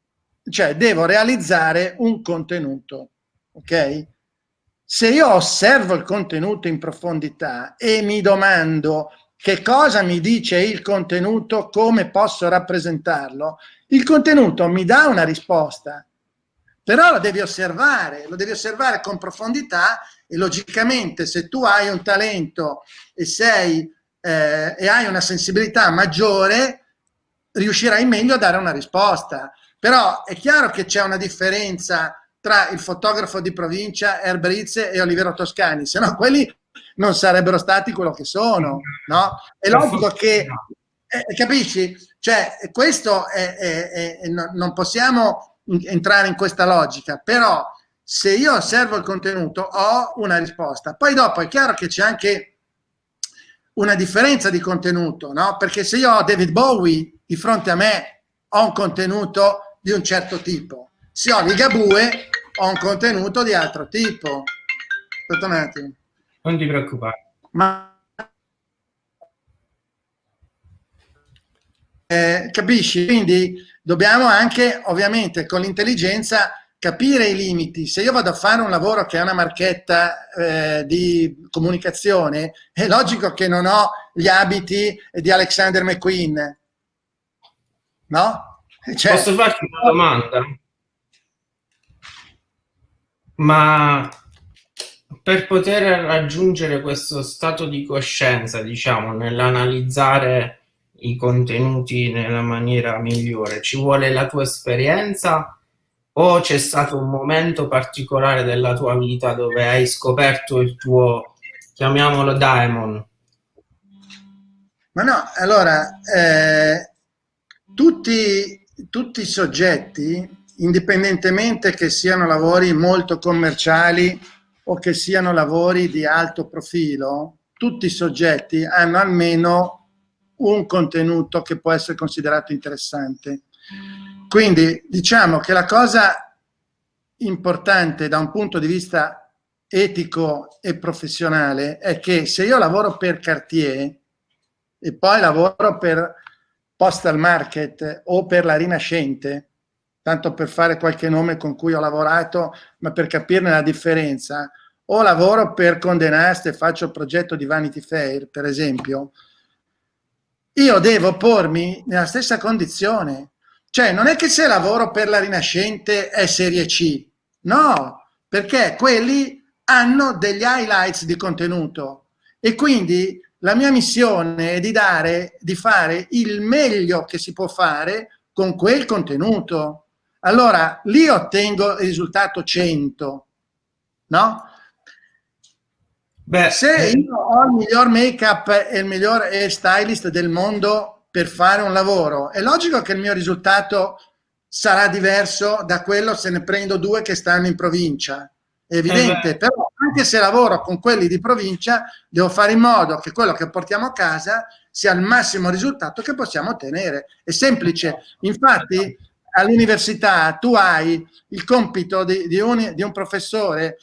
cioè devo realizzare un contenuto, ok? Se io osservo il contenuto in profondità e mi domando che cosa mi dice il contenuto, come posso rappresentarlo, il contenuto mi dà una risposta, però lo devi osservare, lo devi osservare con profondità e logicamente se tu hai un talento e, sei, eh, e hai una sensibilità maggiore, riuscirai meglio a dare una risposta. Però è chiaro che c'è una differenza tra il fotografo di provincia Erbrizze e Olivero Toscani, se no quelli non sarebbero stati quello che sono, no? È logico che, eh, capisci? Cioè, questo è, è, è, non possiamo entrare in questa logica, però se io osservo il contenuto ho una risposta. Poi dopo è chiaro che c'è anche una differenza di contenuto, no? Perché se io ho David Bowie di fronte a me ho un contenuto di un certo tipo. Se ho Ligabue ho un contenuto di altro tipo. Aspetta un attimo. Non ti preoccupare. Ma eh, capisci? Quindi dobbiamo anche, ovviamente, con l'intelligenza capire i limiti. Se io vado a fare un lavoro che è una marchetta eh, di comunicazione, è logico che non ho gli abiti di Alexander McQueen, no? Cioè, Posso farti una domanda? Ma per poter raggiungere questo stato di coscienza, diciamo, nell'analizzare i contenuti nella maniera migliore, ci vuole la tua esperienza o c'è stato un momento particolare della tua vita dove hai scoperto il tuo, chiamiamolo daemon? Ma no, allora, eh, tutti, tutti i soggetti, indipendentemente che siano lavori molto commerciali o che siano lavori di alto profilo, tutti i soggetti hanno almeno un contenuto che può essere considerato interessante. Quindi diciamo che la cosa importante da un punto di vista etico e professionale è che se io lavoro per Cartier e poi lavoro per Postal Market o per la Rinascente, tanto per fare qualche nome con cui ho lavorato, ma per capirne la differenza, o lavoro per Condé Nast e faccio il progetto di Vanity Fair, per esempio, io devo pormi nella stessa condizione. Cioè, non è che se lavoro per la Rinascente è serie C, no, perché quelli hanno degli highlights di contenuto e quindi la mia missione è di dare, di fare il meglio che si può fare con quel contenuto. Allora, lì ottengo il risultato 100, no? Beh, Se eh, io ho il miglior make-up e il miglior stylist del mondo per fare un lavoro, è logico che il mio risultato sarà diverso da quello se ne prendo due che stanno in provincia. È evidente, eh però anche se lavoro con quelli di provincia, devo fare in modo che quello che portiamo a casa sia il massimo risultato che possiamo ottenere. È semplice. Infatti, all'università tu hai il compito di, di, un, di, un, professore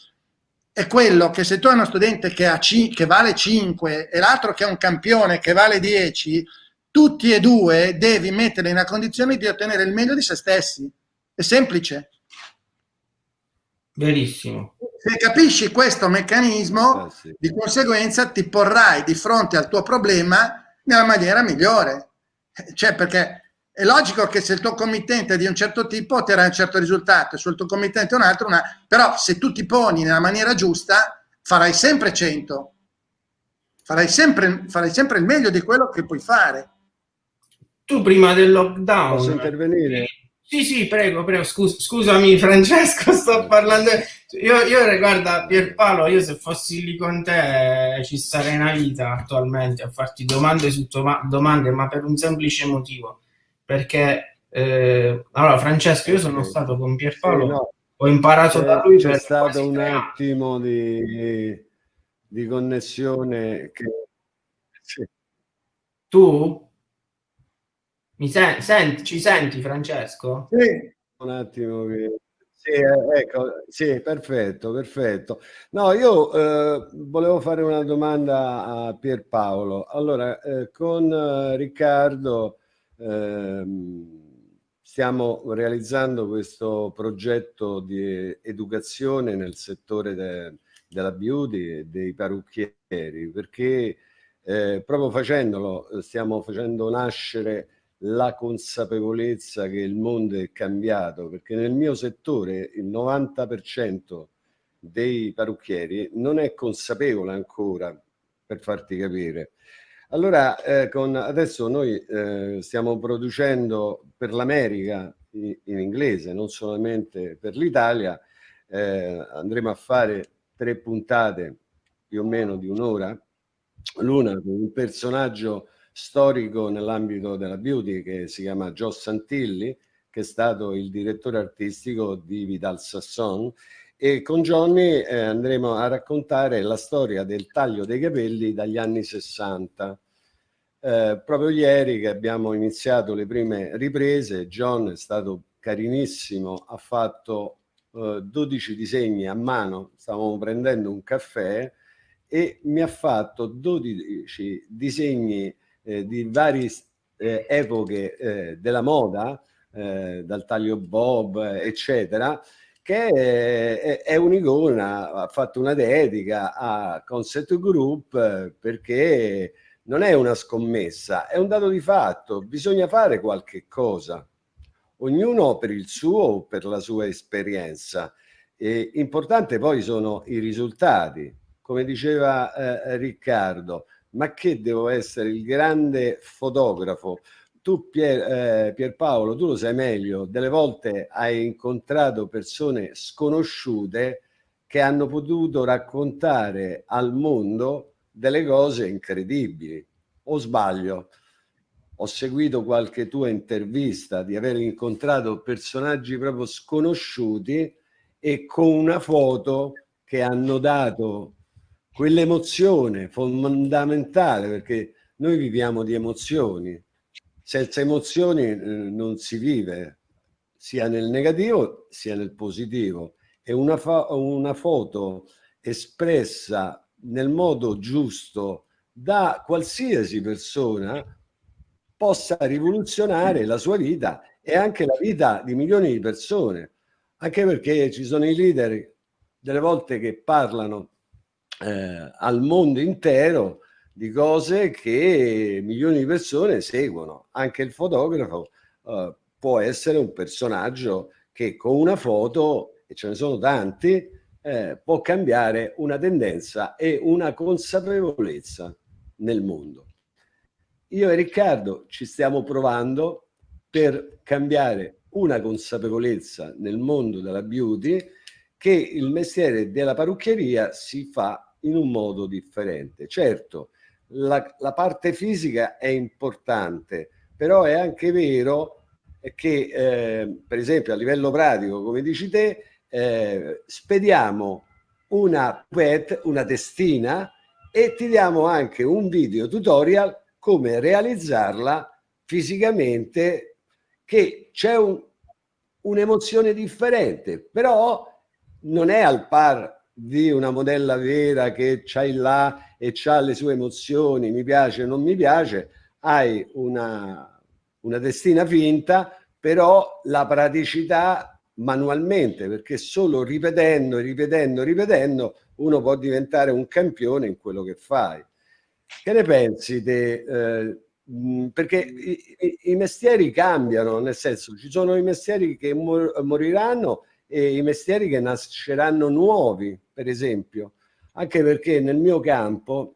è quello che se tu hai uno studente che, ha che vale 5 e l'altro che è un campione che vale 10, tutti e due devi metterli nella condizione di ottenere il meglio di se stessi. È semplice. Verissimo. Se capisci questo meccanismo, eh, sì. di conseguenza ti porrai di fronte al tuo problema nella maniera migliore. Cioè, perché è logico che se il tuo committente è di un certo tipo otterrai un certo risultato, se il tuo committente è un altro, una... però se tu ti poni nella maniera giusta farai sempre 100, farai sempre, farai sempre il meglio di quello che puoi fare. Tu prima del lockdown... Posso intervenire? Sì, sì, prego, prego, Scus scusami Francesco, sto parlando... Io, io, guarda, Pierpaolo, io se fossi lì con te ci starei una vita attualmente a farti domande su domande, ma per un semplice motivo perché eh, allora Francesco io sono stato con Pierpaolo sì, no. ho imparato da lui c'è stato un attimo di, di connessione che... sì. tu mi sen senti, ci senti Francesco? Sì. un attimo che sì, eh, ecco, sì, perfetto, perfetto. No, io eh, volevo fare una domanda a Pierpaolo. Allora, eh, con eh, Riccardo stiamo realizzando questo progetto di educazione nel settore de, della beauty e dei parrucchieri perché eh, proprio facendolo eh, stiamo facendo nascere la consapevolezza che il mondo è cambiato, perché nel mio settore il 90% dei parrucchieri non è consapevole ancora, per farti capire. Allora, eh, con, adesso noi eh, stiamo producendo per l'America in, in, inglese, non solamente per l'Italia, eh, andremo a fare tre puntate più o meno di un'ora, l'una con un personaggio storico nell'ambito della beauty che si chiama Joe Santilli, che è stato il direttore artistico di Vidal Sasson e con Johnny eh, andremo a raccontare la storia del taglio dei capelli dagli anni 60. Eh, proprio ieri che abbiamo iniziato le prime riprese, John è stato carinissimo, ha fatto eh, 12 disegni a mano, stavamo prendendo un caffè e mi ha fatto 12 disegni eh, di varie eh, epoche eh, della moda, dal taglio bob, eccetera, che è, è un'icona, ha fatto una dedica a Concept Group perché non è una scommessa, è un dato di fatto, bisogna fare qualche cosa, ognuno per il suo o per la sua esperienza. E importante poi sono i risultati, come diceva eh, Riccardo, ma che devo essere il grande fotografo? Tu Pier, eh, Pierpaolo, tu lo sai meglio, delle volte hai incontrato persone sconosciute che hanno potuto raccontare al mondo delle cose incredibili. O sbaglio? Ho seguito qualche tua intervista di aver incontrato personaggi proprio sconosciuti e con una foto che hanno dato quell'emozione fondamentale perché noi viviamo di emozioni senza emozioni eh, non si vive sia nel negativo sia nel positivo. E una, una foto espressa nel modo giusto da qualsiasi persona possa rivoluzionare la sua vita e anche la vita di milioni di persone. Anche perché ci sono i leader delle volte che parlano eh, al mondo intero di cose che milioni di persone seguono. Anche il fotografo uh, può essere un personaggio che con una foto, e ce ne sono tanti, eh, può cambiare una tendenza e una consapevolezza nel mondo. Io e Riccardo ci stiamo provando per cambiare una consapevolezza nel mondo della beauty che il mestiere della parrucchieria si fa in un modo differente. Certo, la, la parte fisica è importante, però è anche vero che, eh, per esempio, a livello pratico, come dici te, eh, spediamo una pet, una testina e ti diamo anche un video tutorial come realizzarla fisicamente che c'è un, un'emozione differente, però non è al par di una modella vera che c'hai là e ha le sue emozioni, mi piace o non mi piace, hai una, una testina finta, però la praticità manualmente, perché solo ripetendo, ripetendo, ripetendo, uno può diventare un campione in quello che fai. Che ne pensi te? Eh, perché i, i, i, mestieri cambiano, nel senso ci sono i mestieri che mor moriranno e i mestieri che nasceranno nuovi, per esempio anche perché nel mio campo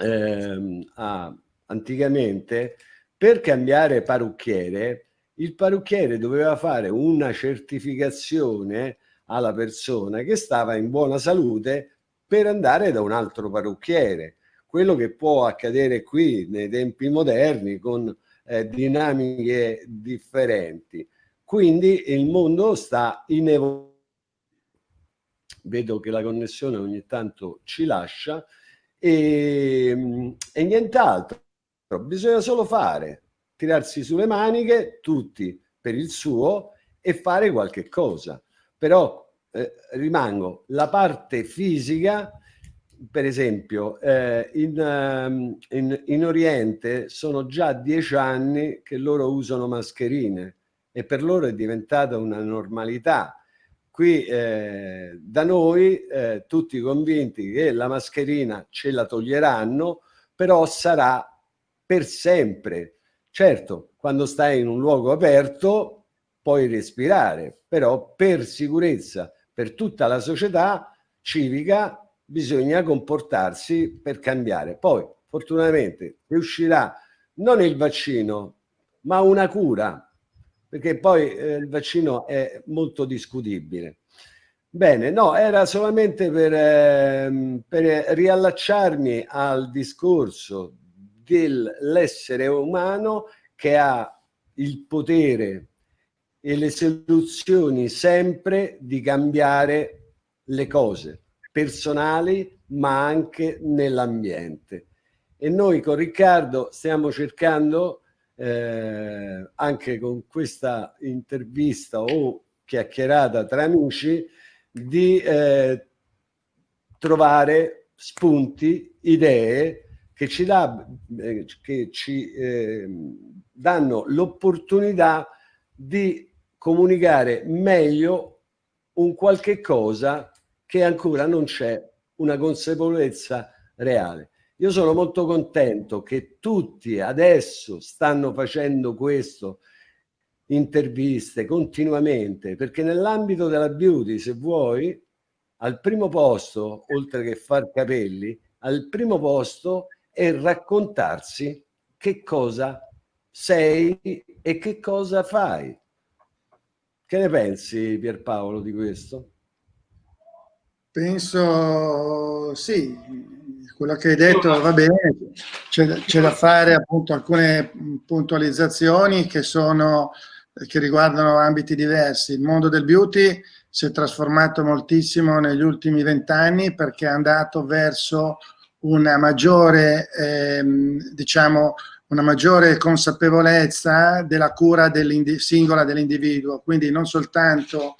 ehm, ah, anticamente per cambiare parrucchiere il parrucchiere doveva fare una certificazione alla persona che stava in buona salute per andare da un altro parrucchiere. Quello che può accadere qui nei tempi moderni con eh, dinamiche differenti. Quindi il mondo sta in evoluzione vedo che la connessione ogni tanto ci lascia e, e nient'altro. Bisogna solo fare, tirarsi sulle maniche, tutti per il suo e fare qualche cosa. Però eh, rimango la parte fisica, per esempio, eh, in, ehm, in, in Oriente sono già dieci anni che loro usano mascherine e per loro è diventata una normalità qui eh, da noi eh, tutti convinti che la mascherina ce la toglieranno però sarà per sempre. Certo, quando stai in un luogo aperto puoi respirare, però per sicurezza, per tutta la società civica bisogna comportarsi per cambiare. Poi, fortunatamente, riuscirà non il vaccino, ma una cura, perché poi eh, il vaccino è molto discutibile. Bene, no, era solamente per, eh, per riallacciarmi al discorso dell'essere umano che ha il potere e le soluzioni sempre di cambiare le cose personali ma anche nell'ambiente. E noi con Riccardo stiamo cercando eh, anche con questa intervista o chiacchierata tra amici di eh, trovare spunti, idee che ci, dà, eh, che ci eh, danno l'opportunità di comunicare meglio un qualche cosa che ancora non c'è una consapevolezza reale. Io sono molto contento che tutti adesso stanno facendo questo, interviste continuamente, perché nell'ambito della beauty, se vuoi, al primo posto, oltre che far capelli, al primo posto è raccontarsi che cosa sei e che cosa fai. Che ne pensi Pierpaolo di questo? Penso sì, quello che hai detto va bene, c'è da fare appunto alcune puntualizzazioni che, sono, che riguardano ambiti diversi. Il mondo del beauty si è trasformato moltissimo negli ultimi vent'anni perché è andato verso una maggiore, ehm, diciamo, una maggiore consapevolezza della cura dell singola dell'individuo, quindi non soltanto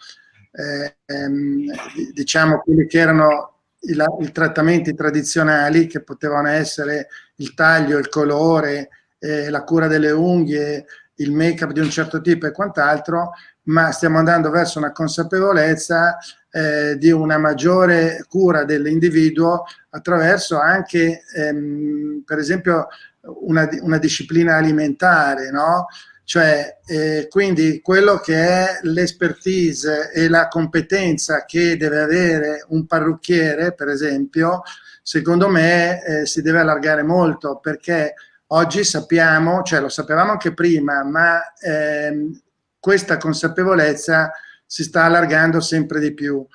eh, ehm, diciamo quelli che erano i, i, trattamenti tradizionali che potevano essere il taglio, il colore, eh, la cura delle unghie, il make up di un certo tipo e quant'altro, ma stiamo andando verso una consapevolezza eh, di una maggiore cura dell'individuo attraverso anche, ehm, per esempio, una, una disciplina alimentare, no? Cioè, eh, quindi quello che è l'expertise e la competenza che deve avere un parrucchiere, per esempio, secondo me eh, si deve allargare molto perché oggi sappiamo, cioè lo sapevamo anche prima, ma ehm, questa consapevolezza si sta allargando sempre di più.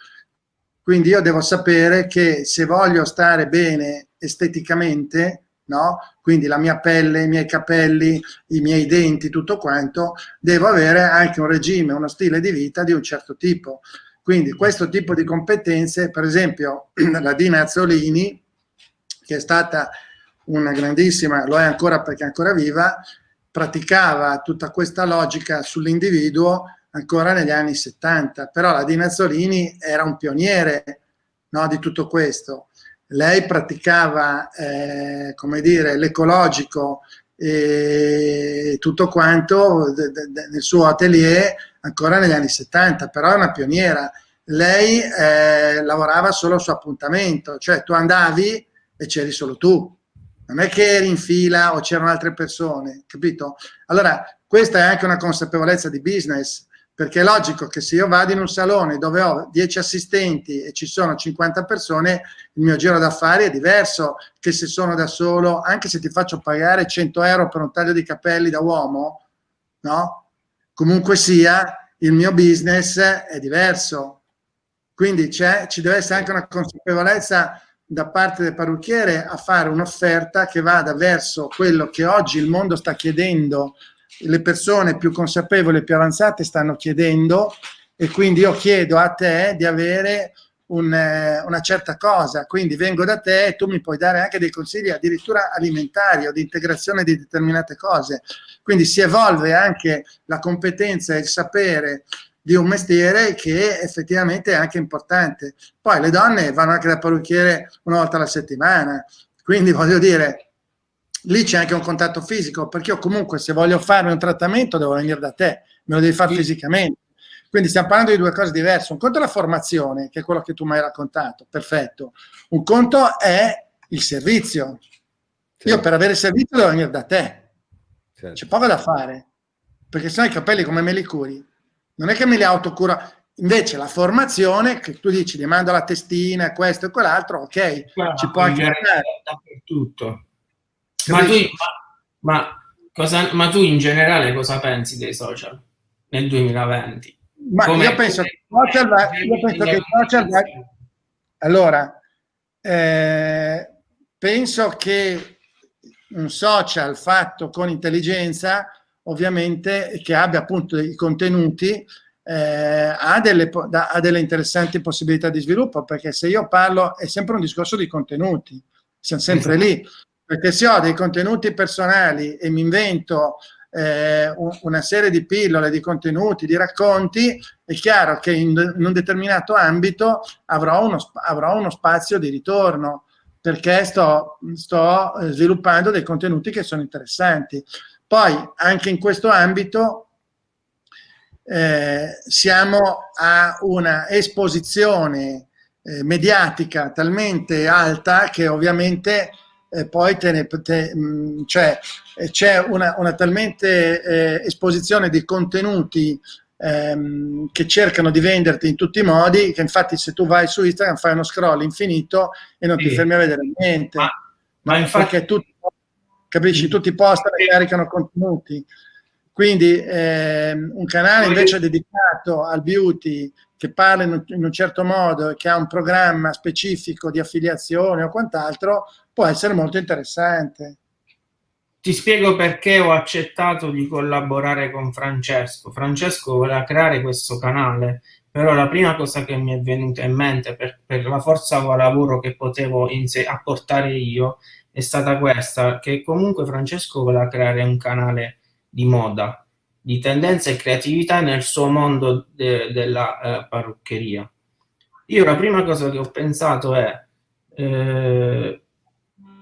Quindi io devo sapere che se voglio stare bene esteticamente, no? quindi la mia pelle, i miei capelli, i miei denti, tutto quanto, devo avere anche un regime, uno stile di vita di un certo tipo. Quindi questo tipo di competenze, per esempio <clears throat> la Dina Azzolini, che è stata una grandissima, lo è ancora perché è ancora viva, praticava tutta questa logica sull'individuo ancora negli anni 70, però la Dina Azzolini era un pioniere no, di tutto questo lei praticava, eh, come dire, l'ecologico e tutto quanto nel suo atelier ancora negli anni 70, però è una pioniera. Lei eh, lavorava solo su appuntamento, cioè tu andavi e c'eri solo tu, non è che eri in fila o c'erano altre persone, capito? Allora, questa è anche una consapevolezza di business, perché è logico che se io vado in un salone dove ho 10 assistenti e ci sono 50 persone, il mio giro d'affari è diverso che se sono da solo, anche se ti faccio pagare 100 euro per un taglio di capelli da uomo, no? Comunque sia, il mio business è diverso. Quindi ci deve essere anche una consapevolezza da parte del parrucchiere a fare un'offerta che vada verso quello che oggi il mondo sta chiedendo le persone più consapevoli e più avanzate stanno chiedendo e quindi io chiedo a te di avere un, eh, una certa cosa, quindi vengo da te e tu mi puoi dare anche dei consigli addirittura alimentari o di integrazione di determinate cose. Quindi si evolve anche la competenza e il sapere di un mestiere che effettivamente è anche importante. Poi le donne vanno anche da parrucchiere una volta alla settimana, quindi voglio dire, lì c'è anche un contatto fisico, perché io comunque se voglio fare un trattamento devo venire da te, me lo devi fare sì. fisicamente. Quindi stiamo parlando di due cose diverse. Un conto è la formazione, che è quello che tu mi hai raccontato, perfetto. Un conto è il servizio, Certo. Io per avere servizio devo venire da te. Certo. C'è poco da fare, perché se no i capelli come me li curi? Non è che me li autocuro. Invece la formazione, che tu dici, gli mando la testina, questo e quell'altro, ok, Guarda, ci può anche dappertutto. Ma tu, ma, ma, cosa, ma tu in generale cosa pensi dei social nel 2020? Ma come, io penso che social, io penso che social allora eh, penso che un social fatto con intelligenza ovviamente che abbia appunto i contenuti eh, ha, delle, ha delle interessanti possibilità di sviluppo perché se io parlo è sempre un discorso di contenuti siamo sempre <laughs> lì perché se ho dei contenuti personali e mi invento eh, una serie di pillole, di contenuti, di racconti, è chiaro che in, un determinato ambito avrò uno, avrò uno, spazio di ritorno perché sto, sto eh, sviluppando dei contenuti che sono interessanti. Poi anche in questo ambito eh, siamo a una esposizione eh, mediatica talmente alta che ovviamente eh, poi mm, cioè, c'è una, una, talmente eh, esposizione di contenuti ehm, che cercano di venderti in tutti i modi, che infatti se tu vai su Instagram fai uno scroll infinito e non sì. ti fermi a vedere niente. Ma, ma infatti... Perché tutti, capisci, tutti postano e caricano contenuti. Quindi ehm, un canale invece dedicato al beauty che parla in un, in un certo modo e che ha un programma specifico di affiliazione o quant'altro può essere molto interessante. Ti spiego perché ho accettato di collaborare con Francesco. Francesco voleva creare questo canale, però la prima cosa che mi è venuta in mente per, per la forza lavoro che potevo apportare io è stata questa, che comunque Francesco voleva creare un canale di moda, di tendenza e creatività nel suo mondo de, della eh, parruccheria. Io la prima cosa che ho pensato è eh,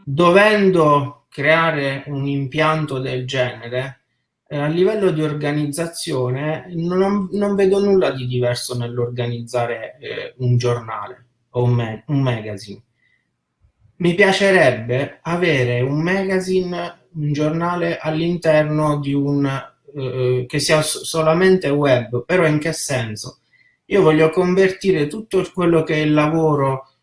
dovendo creare un impianto del genere, eh, a livello di organizzazione non, non vedo nulla di diverso nell'organizzare eh, un giornale o un, ma un, magazine. Mi piacerebbe avere un magazine, un giornale all'interno di un eh, che sia solamente web, però in che senso? Io voglio convertire tutto quello che è il lavoro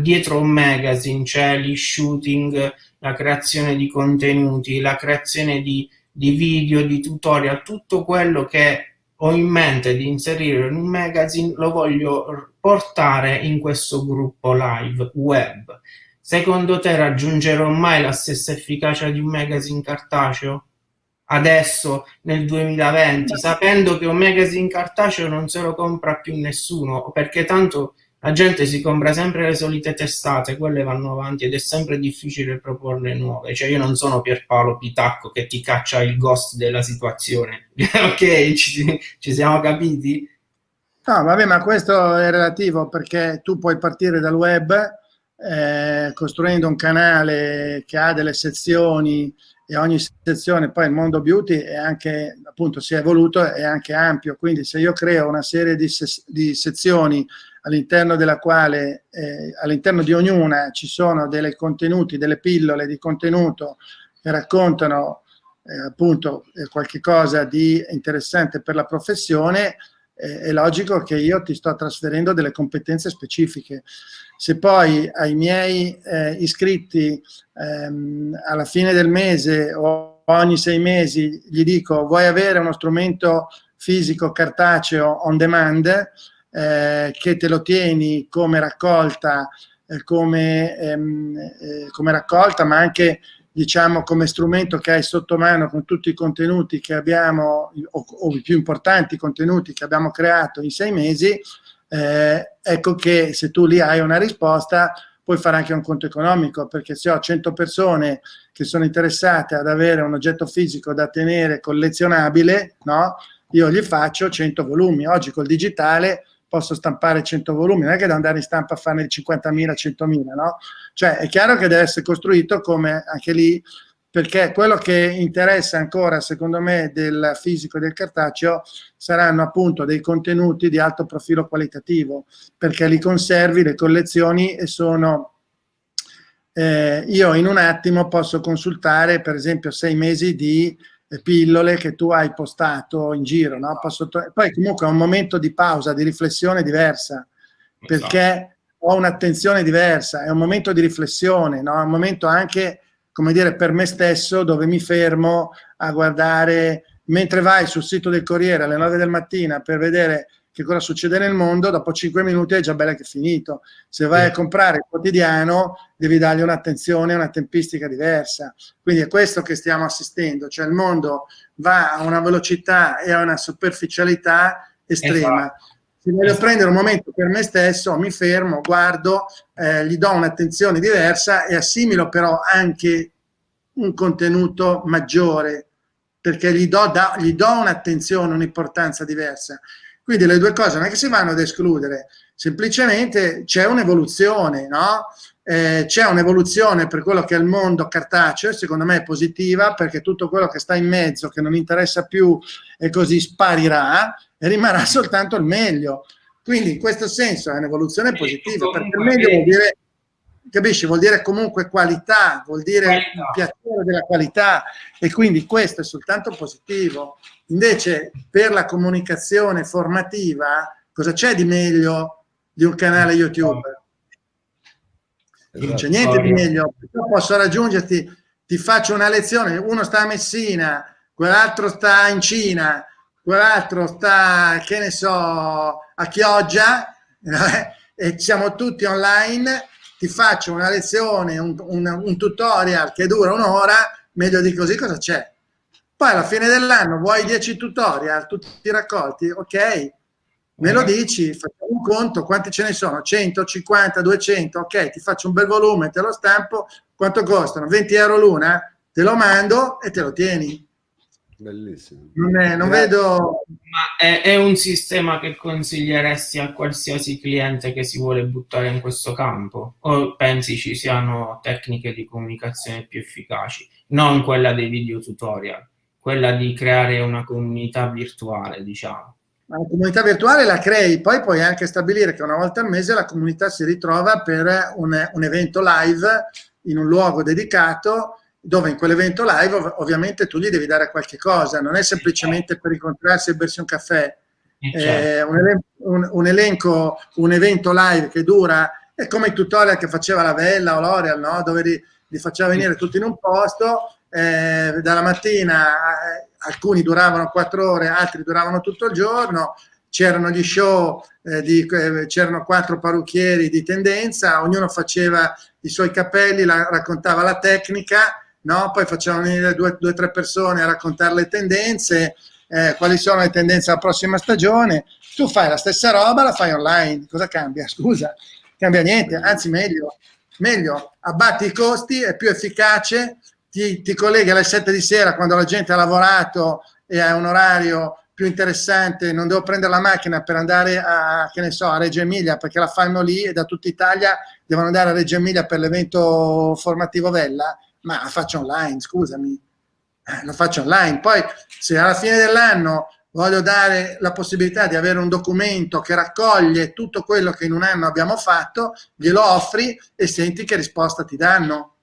dietro un magazine c'è gli shooting, la creazione di contenuti, la creazione di, di video, di tutorial, tutto quello che ho in mente di inserire in un magazine lo voglio portare in questo gruppo live web. Secondo te raggiungerò mai la stessa efficacia di un magazine cartaceo? Adesso, nel 2020, sapendo che un magazine cartaceo non se lo compra più nessuno, perché tanto la gente si compra sempre le solite testate, quelle vanno avanti ed è sempre difficile proporle nuove. Cioè io non sono Pierpaolo Pitacco che ti caccia il ghost della situazione. <laughs> ok, ci, ci siamo capiti? No, vabbè, ma questo è relativo perché tu puoi partire dal web eh, costruendo un canale che ha delle sezioni e ogni sezione, poi il mondo beauty è anche, appunto, si è evoluto, è anche ampio, quindi se io creo una serie di, se di sezioni all'interno della quale, eh, all'interno di ognuna ci sono dei contenuti, delle pillole di contenuto che raccontano eh, appunto eh, qualche cosa di interessante per la professione, eh, è logico che io ti sto trasferendo delle competenze specifiche. Se poi ai miei eh, iscritti ehm, alla fine del mese o ogni sei mesi gli dico vuoi avere uno strumento fisico cartaceo on demand, eh, che te lo tieni come raccolta, eh, come, ehm, eh, come raccolta, ma anche diciamo come strumento che hai sotto mano con tutti i contenuti che abbiamo, o, o i più importanti contenuti che abbiamo creato in sei mesi, eh, ecco che se tu lì hai una risposta puoi fare anche un conto economico, perché se ho 100 persone che sono interessate ad avere un oggetto fisico da tenere collezionabile, no? io gli faccio 100 volumi. Oggi col digitale posso stampare 100 volumi, non è che devo andare in stampa a farne 50.000, 100.000, no? Cioè è chiaro che deve essere costruito come anche lì, perché quello che interessa ancora, secondo me, del fisico e del cartaceo saranno appunto dei contenuti di alto profilo qualitativo, perché li conservi, le collezioni e sono eh, io in un attimo posso consultare per esempio sei mesi di pillole che tu hai postato in giro, no? Posso poi comunque è un momento di pausa, di riflessione diversa, perché esatto. ho un'attenzione diversa, è un momento di riflessione, no? è un momento anche, come dire, per me stesso dove mi fermo a guardare, mentre vai sul sito del Corriere alle 9 del mattina per vedere che cosa succede nel mondo, dopo 5 minuti è già bella che è finito. Se vai a comprare il quotidiano, devi dargli un'attenzione, una tempistica diversa. Quindi è questo che stiamo assistendo, cioè il mondo va a una velocità e a una superficialità estrema. Esatto. Se voglio esatto. prendere un momento per me stesso, mi fermo, guardo, eh, gli do un'attenzione diversa e assimilo però anche un contenuto maggiore, perché gli do, do un'attenzione, un'importanza diversa. Quindi le due cose non è che si vanno ad escludere, semplicemente c'è un'evoluzione, no? Eh, c'è un'evoluzione per quello che è il mondo cartaceo, secondo me è positiva, perché tutto quello che sta in mezzo, che non interessa più e così sparirà, e rimarrà soltanto il meglio. Quindi in questo senso è un'evoluzione positiva, perché il meglio vuol dire capisci? Vuol dire comunque qualità, vuol dire qualità. piacere della qualità e quindi questo è soltanto positivo. Invece per la comunicazione formativa cosa c'è di meglio di un canale YouTube? Esatto. Non c'è niente di meglio, io posso raggiungerti, ti faccio una lezione, uno sta a Messina, quell'altro sta in Cina, quell'altro sta, che ne so, a Chioggia, <laughs> e siamo tutti online ti faccio una lezione, un, un, un tutorial che dura un'ora, meglio di così cosa c'è? Poi alla fine dell'anno vuoi 10 tutorial, tutti raccolti? Ok, me lo dici, facciamo un conto, quanti ce ne sono? 100, 50, 200, ok, ti faccio un bel volume, te lo stampo, quanto costano? 20 euro l'una? Te lo mando e te lo tieni. Bellissimo. Non, è, non vedo... Ma è, è, un sistema che consiglieresti a qualsiasi cliente che si vuole buttare in questo campo? O pensi ci siano tecniche di comunicazione più efficaci? Non quella dei video tutorial, quella di creare una comunità virtuale, diciamo. La comunità virtuale la crei, poi puoi anche stabilire che una volta al mese la comunità si ritrova per un, un evento live in un luogo dedicato dove in quell'evento live ov ovviamente tu gli devi dare qualche cosa, non è semplicemente per incontrarsi e bersi un caffè. Eh, un, elen un, un, elenco, un evento live che dura, è come il tutorial che faceva la Vella o l'Oreal, no? dove li, li, faceva venire tutti in un posto, eh, dalla mattina eh, alcuni duravano quattro ore, altri duravano tutto il giorno, c'erano gli show, eh, eh, c'erano quattro parrucchieri di tendenza, ognuno faceva i suoi capelli, la, raccontava la tecnica, no? poi facciamo venire due o tre persone a raccontare le tendenze, eh, quali sono le tendenze alla prossima stagione, tu fai la stessa roba, la fai online, cosa cambia? <laughs> Scusa, cambia niente, anzi meglio, meglio, abbatti i costi, è più efficace, ti, ti colleghi alle 7 di sera quando la gente ha lavorato e ha un orario più interessante, non devo prendere la macchina per andare a, che ne so, a Reggio Emilia perché la fanno lì e da tutta Italia devono andare a Reggio Emilia per l'evento formativo Vella, ma la faccio online, scusami, eh, lo faccio online. Poi se alla fine dell'anno voglio dare la possibilità di avere un documento che raccoglie tutto quello che in un anno abbiamo fatto, glielo offri e senti che risposta ti danno.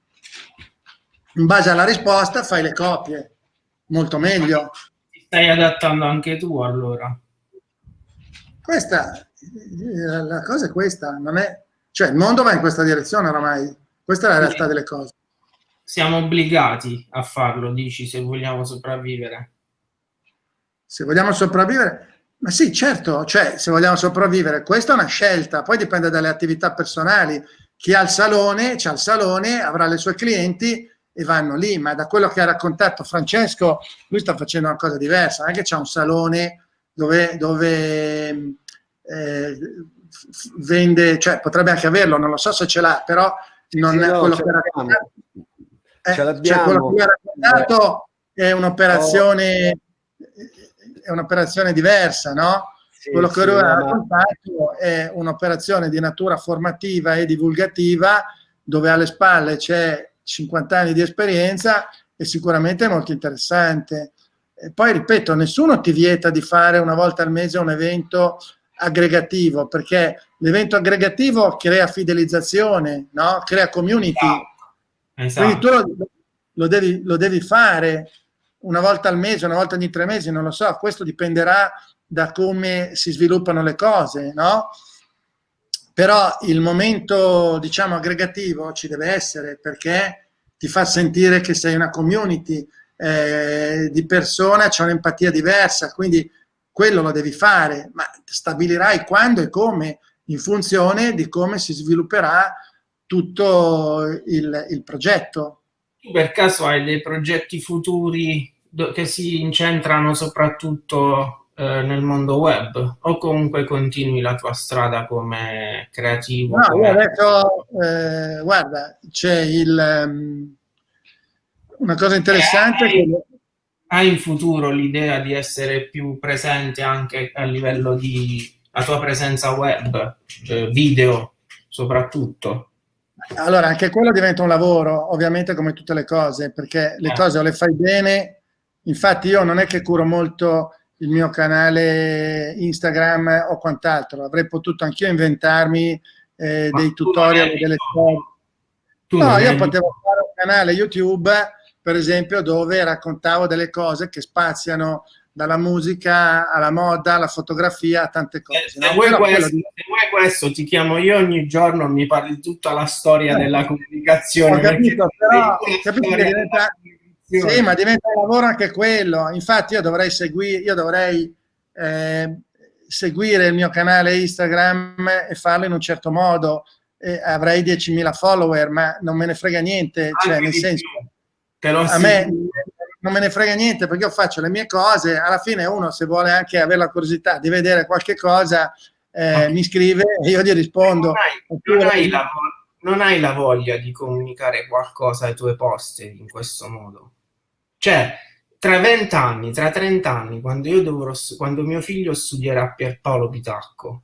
In base alla risposta fai le copie, molto meglio. Ti stai adattando anche tu allora? Questa, la cosa è questa, non è, cioè il mondo va in questa direzione oramai, questa è la realtà delle cose siamo obbligati a farlo, dici, se vogliamo sopravvivere. Se vogliamo sopravvivere? Ma sì, certo, cioè se vogliamo sopravvivere, questa è una scelta, poi dipende dalle attività personali. Chi ha il salone, c'ha il salone, avrà le sue clienti e vanno lì, ma da quello che ha raccontato Francesco, lui sta facendo una cosa diversa, non è che c'è un salone dove, dove eh, vende, cioè potrebbe anche averlo, non lo so se ce l'ha, però non sì, è no, quello che ha raccontato eh, Ce l'abbiamo. Cioè quello che ha raccontato è un'operazione è un'operazione diversa, no? Sì, quello che lui ha raccontato è un'operazione di natura formativa e divulgativa dove alle spalle c'è 50 anni di esperienza e sicuramente è molto interessante. E poi, ripeto, nessuno ti vieta di fare una volta al mese un evento aggregativo, perché l'evento aggregativo crea fidelizzazione, no? crea community. Esatto. Quindi tu lo, lo, devi, lo devi fare una volta al mese, una volta ogni tre mesi, non lo so, questo dipenderà da come si sviluppano le cose, no? Però il momento, diciamo, aggregativo ci deve essere perché ti fa sentire che sei una community eh, di persone, c'è un'empatia diversa, quindi quello lo devi fare, ma stabilirai quando e come in funzione di come si svilupperà tutto il, il progetto. Tu per caso hai dei progetti futuri che si incentrano soprattutto eh, nel mondo web o comunque continui la tua strada come creativo? No, come... adesso, eh, guarda, c'è il... Um, una cosa interessante... Eh, hai, hai in futuro l'idea di essere più presente anche a livello di la tua presenza web, eh, video soprattutto? Allora, anche quello diventa un lavoro, ovviamente come tutte le cose, perché le eh. cose o le fai bene, infatti io non è che curo molto il mio canale Instagram o quant'altro. Avrei potuto anch'io inventarmi eh, dei tutorial, delle storie. No, io potevo fare un canale YouTube, per esempio, dove raccontavo delle cose che spaziano dalla musica alla moda, alla fotografia, a tante cose. Eh, se, no? vuoi questo, di... se, vuoi questo, ti chiamo io ogni giorno, mi parli tutta la storia eh, della comunicazione. Ho capito, però capito che diventa, sì, ma diventa un lavoro anche quello. Infatti io dovrei seguire, io dovrei eh, seguire il mio canale Instagram e farlo in un certo modo. Eh, avrei 10.000 follower, ma non me ne frega niente, cioè nel senso, a me non me ne frega niente perché io faccio le mie cose, alla fine uno se vuole anche avere la curiosità di vedere qualche cosa eh, mi scrive e io gli rispondo. Non hai, non hai, la, non hai la voglia di comunicare qualcosa ai tuoi post in questo modo? Cioè, tra vent'anni, tra trent'anni, quando io dovrò, quando mio figlio studierà Pierpaolo Pitacco,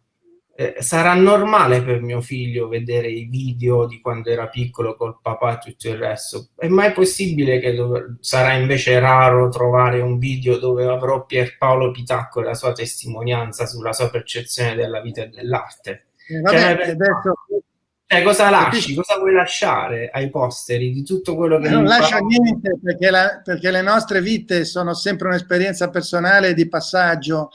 eh, sarà normale per mio figlio vedere i video di quando era piccolo col papà e tutto il resto. È mai possibile che sarà invece raro trovare un video dove avrò Pierpaolo Pitacco e la sua testimonianza sulla sua percezione della vita e dell'arte? Eh, cioè, adesso eh, cosa lasci? Cosa vuoi lasciare ai posteri di tutto quello che... Non lascia niente perché, la, perché le nostre vite sono sempre un'esperienza personale di passaggio,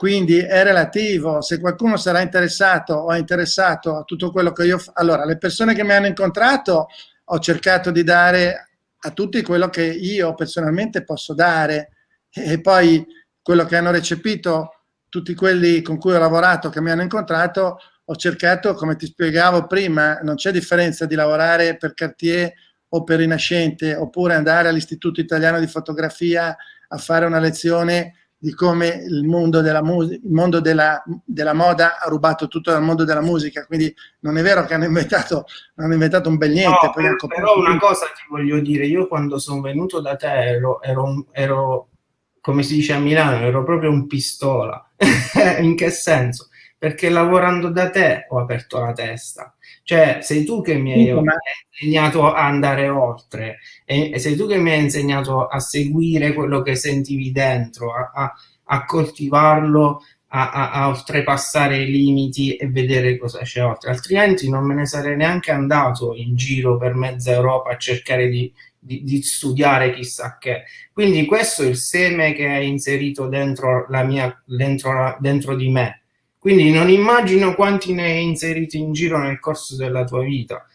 quindi è relativo. Se qualcuno sarà interessato o è interessato a tutto quello che io... Allora, le persone che mi hanno incontrato ho cercato di dare a tutti quello che io personalmente posso dare e poi quello che hanno recepito tutti quelli con cui ho lavorato, che mi hanno incontrato, ho cercato, come ti spiegavo prima, non c'è differenza di lavorare per Cartier o per Rinascente, oppure andare all'Istituto Italiano di Fotografia a fare una lezione di come il mondo della, il mondo della, della moda ha rubato tutto dal mondo della musica, quindi non è vero che hanno inventato, hanno inventato un bel niente. No, però, però una cosa ti voglio dire, io quando sono venuto da te ero, ero, ero come si dice a Milano, ero proprio un pistola. <laughs> In che senso? perché lavorando da te ho aperto la testa. Cioè, sei tu che mi hai insegnato a andare oltre, e sei tu che mi hai insegnato a seguire quello che sentivi dentro, a, a, a coltivarlo, a, a, oltrepassare i limiti e vedere cosa c'è oltre. Altrimenti non me ne sarei neanche andato in giro per mezza Europa a cercare di, di, di, studiare chissà che. Quindi questo è il seme che hai inserito dentro, la mia, dentro, dentro di me quindi non immagino quanti ne hai inseriti in giro nel corso della tua vita.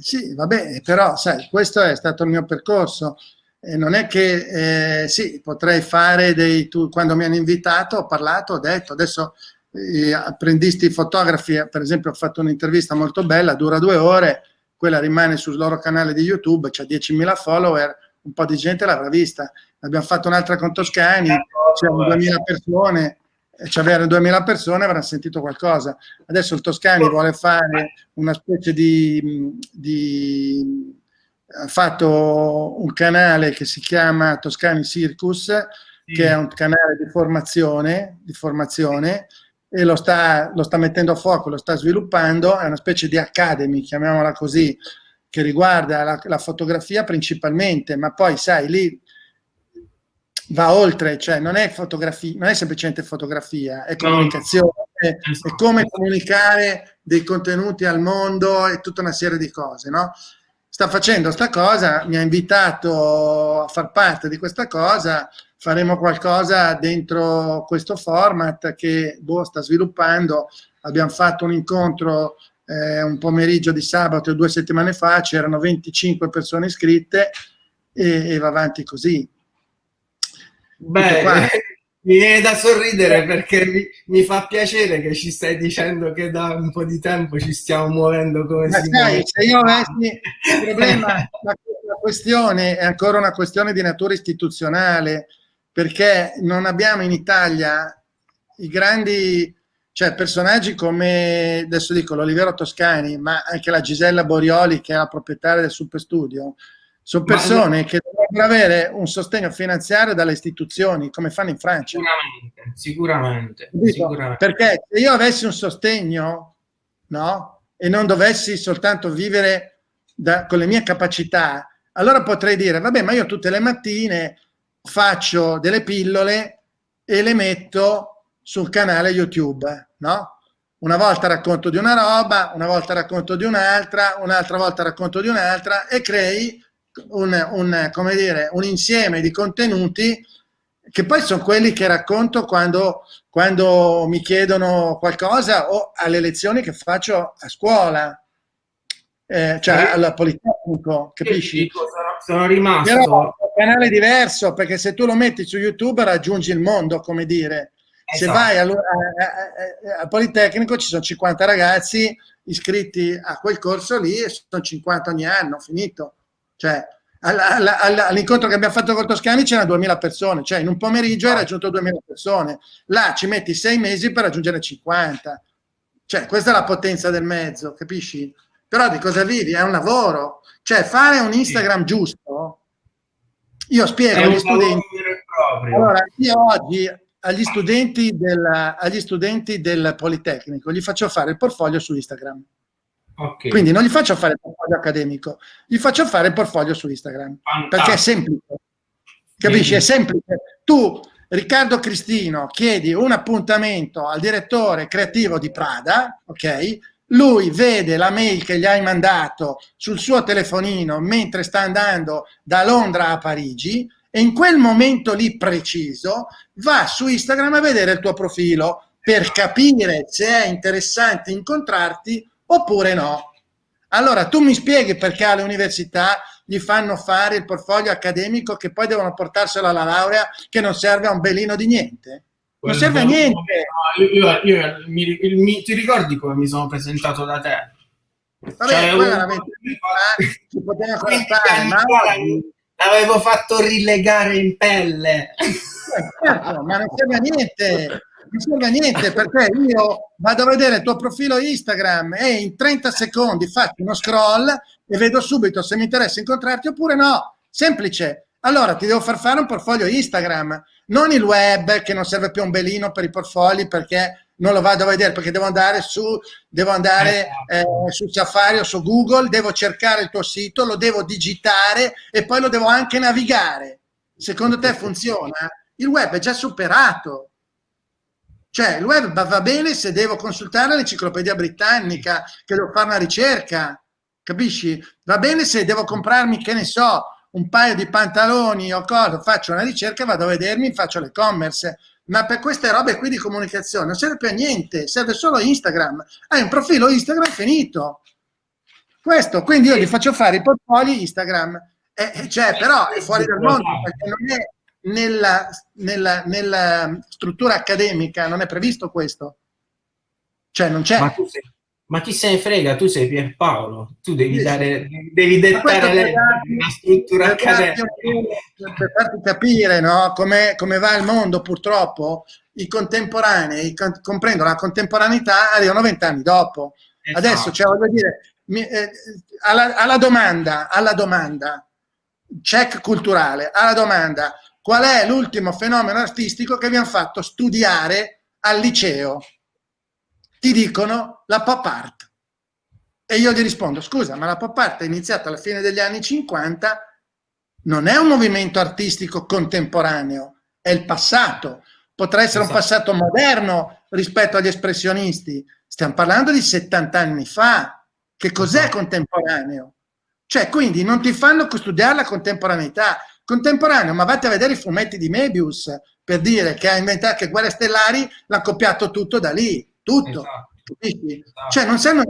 Sì, vabbè, però sai, questo è stato il mio percorso. E non è che, eh, sì, potrei fare dei... Tu, quando mi hanno invitato ho parlato, ho detto, adesso eh, apprendisti fotografi, per esempio ho fatto un'intervista molto bella, dura due ore, quella rimane sul loro canale di YouTube, c'ha 10.000 follower, un po' di gente l'avrà vista. Abbiamo fatto un'altra con Toscani, c'erano 2.000 persone, c'avevano 2000 persone avranno sentito qualcosa. Adesso il Toscani vuole fare una specie di, di ha fatto un canale che si chiama Toscani Circus, sì. che è un canale di formazione, di formazione e lo sta, lo sta mettendo a fuoco, lo sta sviluppando, è una specie di academy, chiamiamola così, che riguarda la, la fotografia principalmente, ma poi sai, lì va oltre, cioè non è fotografia, non è semplicemente fotografia, è comunicazione, è, è, come comunicare dei contenuti al mondo e tutta una serie di cose, no? sta facendo sta cosa, mi ha invitato a far parte di questa cosa, faremo qualcosa dentro questo format che boh, sta sviluppando, abbiamo fatto un incontro eh, un pomeriggio di sabato due settimane fa, c'erano 25 persone iscritte e, e va avanti così. Beh, <laughs> mi viene da sorridere perché mi, mi, fa piacere che ci stai dicendo che da un po' di tempo ci stiamo muovendo come Ma si sai. Se io avessi <laughs> il problema, la, la questione è ancora una questione di natura istituzionale, perché non abbiamo in Italia i grandi, cioè personaggi come, adesso dico, l'Olivero Toscani, ma anche la Gisella Borioli, che è la proprietaria del Super Studio, sono persone ma... che dovrebbero avere un sostegno finanziario dalle istituzioni, come fanno in Francia. Sicuramente, sicuramente. sicuramente. Perché se io avessi un sostegno, no? E non dovessi soltanto vivere da, con le mie capacità, allora potrei dire, vabbè, ma io tutte le mattine faccio delle pillole e le metto sul canale YouTube, no? Una volta racconto di una roba, una volta racconto di un'altra, un'altra volta racconto di un'altra e crei un, un, come dire, un insieme di contenuti che poi sono quelli che racconto quando, quando mi chiedono qualcosa o alle lezioni che faccio a scuola, eh, cioè al Politecnico, capisci? Sono rimasto... Però è un canale diverso perché se tu lo metti su YouTube raggiungi il mondo, come dire. Esatto. Se vai al, al Politecnico ci sono 50 ragazzi iscritti a quel corso lì e sono 50 ogni anno, finito. Cioè, all'incontro che abbiamo fatto con Toscani c'erano 2000 persone, cioè in un pomeriggio hai raggiunto 2000 persone, là ci metti sei mesi per raggiungere 50. Cioè, questa è la potenza del mezzo, capisci? Però di cosa vivi? È un lavoro. Cioè, fare un Instagram giusto, io spiego agli studenti. Allora, io oggi agli studenti, del, agli studenti del Politecnico gli faccio fare il portfolio su Instagram. Okay. Quindi non gli faccio fare il portfolio accademico, gli faccio fare il portfolio su Instagram, Fantastico. perché è semplice. Capisci? Bene. È semplice. Tu, Riccardo Cristino, chiedi un appuntamento al direttore creativo di Prada, ok? Lui vede la mail che gli hai mandato sul suo telefonino mentre sta andando da Londra a Parigi e in quel momento lì preciso va su Instagram a vedere il tuo profilo per capire se è interessante incontrarti oppure no. Allora, tu mi spieghi perché alle università gli fanno fare il portfolio accademico che poi devono portarselo alla laurea che non serve a un belino di niente? Non serve a niente. Io, io, io mi, mi, ti ricordi come mi sono presentato da te? Vabbè, cioè, poi veramente ci poteva fare, ma l'avevo fatto rilegare in pelle. Eh, certo, ma non serve a niente non serve a niente perché io vado a vedere il tuo profilo Instagram e in 30 secondi faccio uno scroll e vedo subito se mi interessa incontrarti oppure no. Semplice. Allora ti devo far fare un portfolio Instagram, non il web che non serve più un belino per i portfoli perché non lo vado a vedere perché devo andare su, devo andare eh, su Safari o su Google, devo cercare il tuo sito, lo devo digitare e poi lo devo anche navigare. Secondo te funziona? Il web è già superato. Cioè, il web va bene se devo consultare l'enciclopedia britannica, che devo fare una ricerca, capisci? Va bene se devo comprarmi, che ne so, un paio di pantaloni o cosa, faccio una ricerca, vado a vedermi, faccio l'e-commerce. Ma per queste robe qui di comunicazione non serve più a niente, serve solo Instagram. Hai un profilo Instagram finito. Questo, quindi io gli faccio fare i portfolio Instagram. Eh, cioè, però è fuori dal mondo, perché non è nella, nella, nella, struttura accademica non è previsto questo. Cioè non c'è. Ma, ma, chi se ne frega? Tu sei Pierpaolo, tu devi, dare, devi dettare la struttura accademica. Per farti capire no, come, come va il mondo, purtroppo, i contemporanei, comprendo la contemporaneità, arrivano vent'anni dopo. Esatto. Adesso, cioè, voglio dire, mi, eh, alla, alla domanda, alla domanda, check culturale, alla domanda, qual è l'ultimo fenomeno artistico che vi hanno fatto studiare al liceo? Ti dicono la pop art. E io gli rispondo, scusa, ma la pop art è iniziata alla fine degli anni 50, non è un movimento artistico contemporaneo, è il passato. Potrà essere esatto. un passato moderno rispetto agli espressionisti. Stiamo parlando di 70 anni fa. Che cos'è esatto. contemporaneo? Cioè, quindi non ti fanno studiare la contemporaneità. Contemporaneo, ma vatti a vedere i fumetti di Mebius per dire che ha inventato che Guerre Stellari l'ha copiato tutto da lì, tutto. Esatto. Esatto. Cioè, non sanno,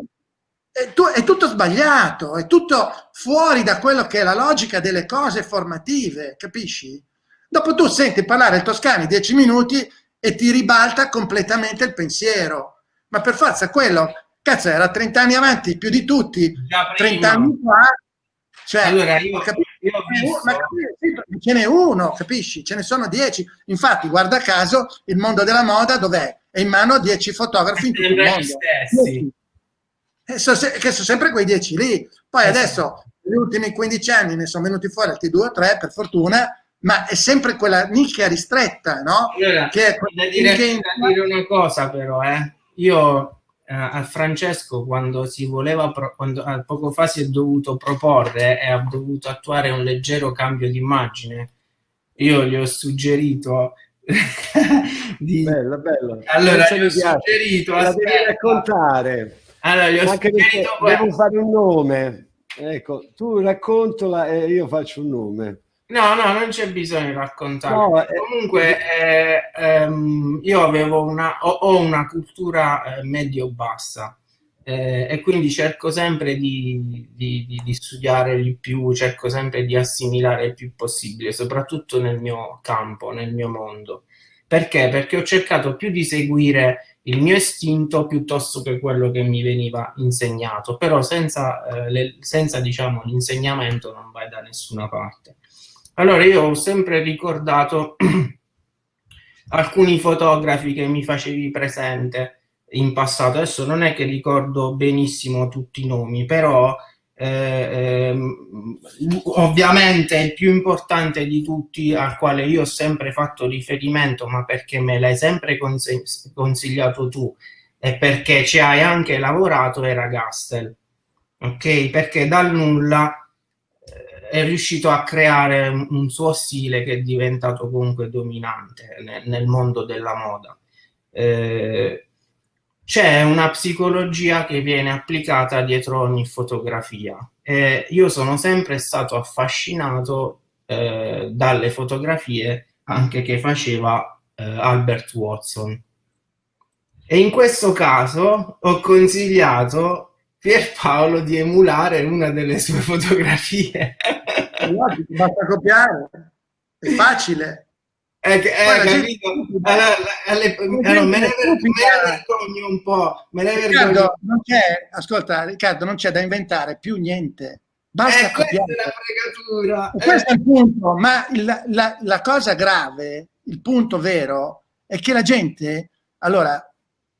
è, tu, è, tutto sbagliato, è tutto fuori da quello che è la logica delle cose formative, capisci? Dopo tu senti parlare il Toscani dieci minuti e ti ribalta completamente il pensiero. Ma per forza quello, cazzo, era 30 anni avanti più di tutti, 30 anni fa. Cioè, allora io, Io visto... Ma ce n'è uno, capisci? Ce ne sono dieci. Infatti, guarda caso, il mondo della moda dov'è? È in mano a dieci fotografi in tutto il mondo. Stessi. Eh, so se, che sono sempre quei 10 lì. Poi esatto. adesso, negli ultimi 15 anni, ne sono venuti fuori altri 2 o 3, per fortuna, ma è sempre quella nicchia ristretta, no? Allora, che è da dire, che... da dire una cosa però, eh. Io eh, a Francesco quando si voleva, quando eh, poco fa si è dovuto proporre e ha dovuto attuare un leggero cambio di immagine, io gli ho suggerito <laughs> di... Bello, bello. Allora, gli ho suggerito... La devi raccontare allora, gli ho Anche devo fare un nome. Ecco, tu raccontola e io faccio un nome. No, no, non c'è bisogno di raccontare. No, eh, Comunque, eh, ehm, io avevo una, ho, ho una cultura eh, medio-bassa eh, e quindi cerco sempre di, di, di, di, studiare di più, cerco sempre di assimilare il più possibile, soprattutto nel mio campo, nel mio mondo. Perché? Perché ho cercato più di seguire il mio istinto piuttosto che quello che mi veniva insegnato, però senza, eh, le, senza diciamo, l'insegnamento non vai da nessuna parte. Allora io ho sempre ricordato <clears throat> alcuni fotografi che mi facevi presente in passato, adesso non è che ricordo benissimo tutti i nomi, però eh, ehm, ovviamente il più importante di tutti al quale io ho sempre fatto riferimento ma perché me l'hai sempre consigliato tu e perché ci hai anche lavorato era Gastel ok? Perché dal nulla è riuscito a creare un, suo stile che è diventato comunque dominante nel, mondo della moda eh, c'è una psicologia che viene applicata dietro ogni fotografia. E io sono sempre stato affascinato eh, dalle fotografie anche che faceva eh, Albert Watson. E in questo caso ho consigliato Pierpaolo di emulare una delle sue fotografie. <laughs> Basta copiare, è facile. Eh, eh, capito? Allora, alle, allora, me, ne, vergogno un po'. Me ne Riccardo, non c'è, ascolta, Riccardo, non c'è da inventare più niente. Basta eh, questa è. Eh. Questo è il punto, ma il, la, la cosa grave, il punto vero, è che la gente, allora,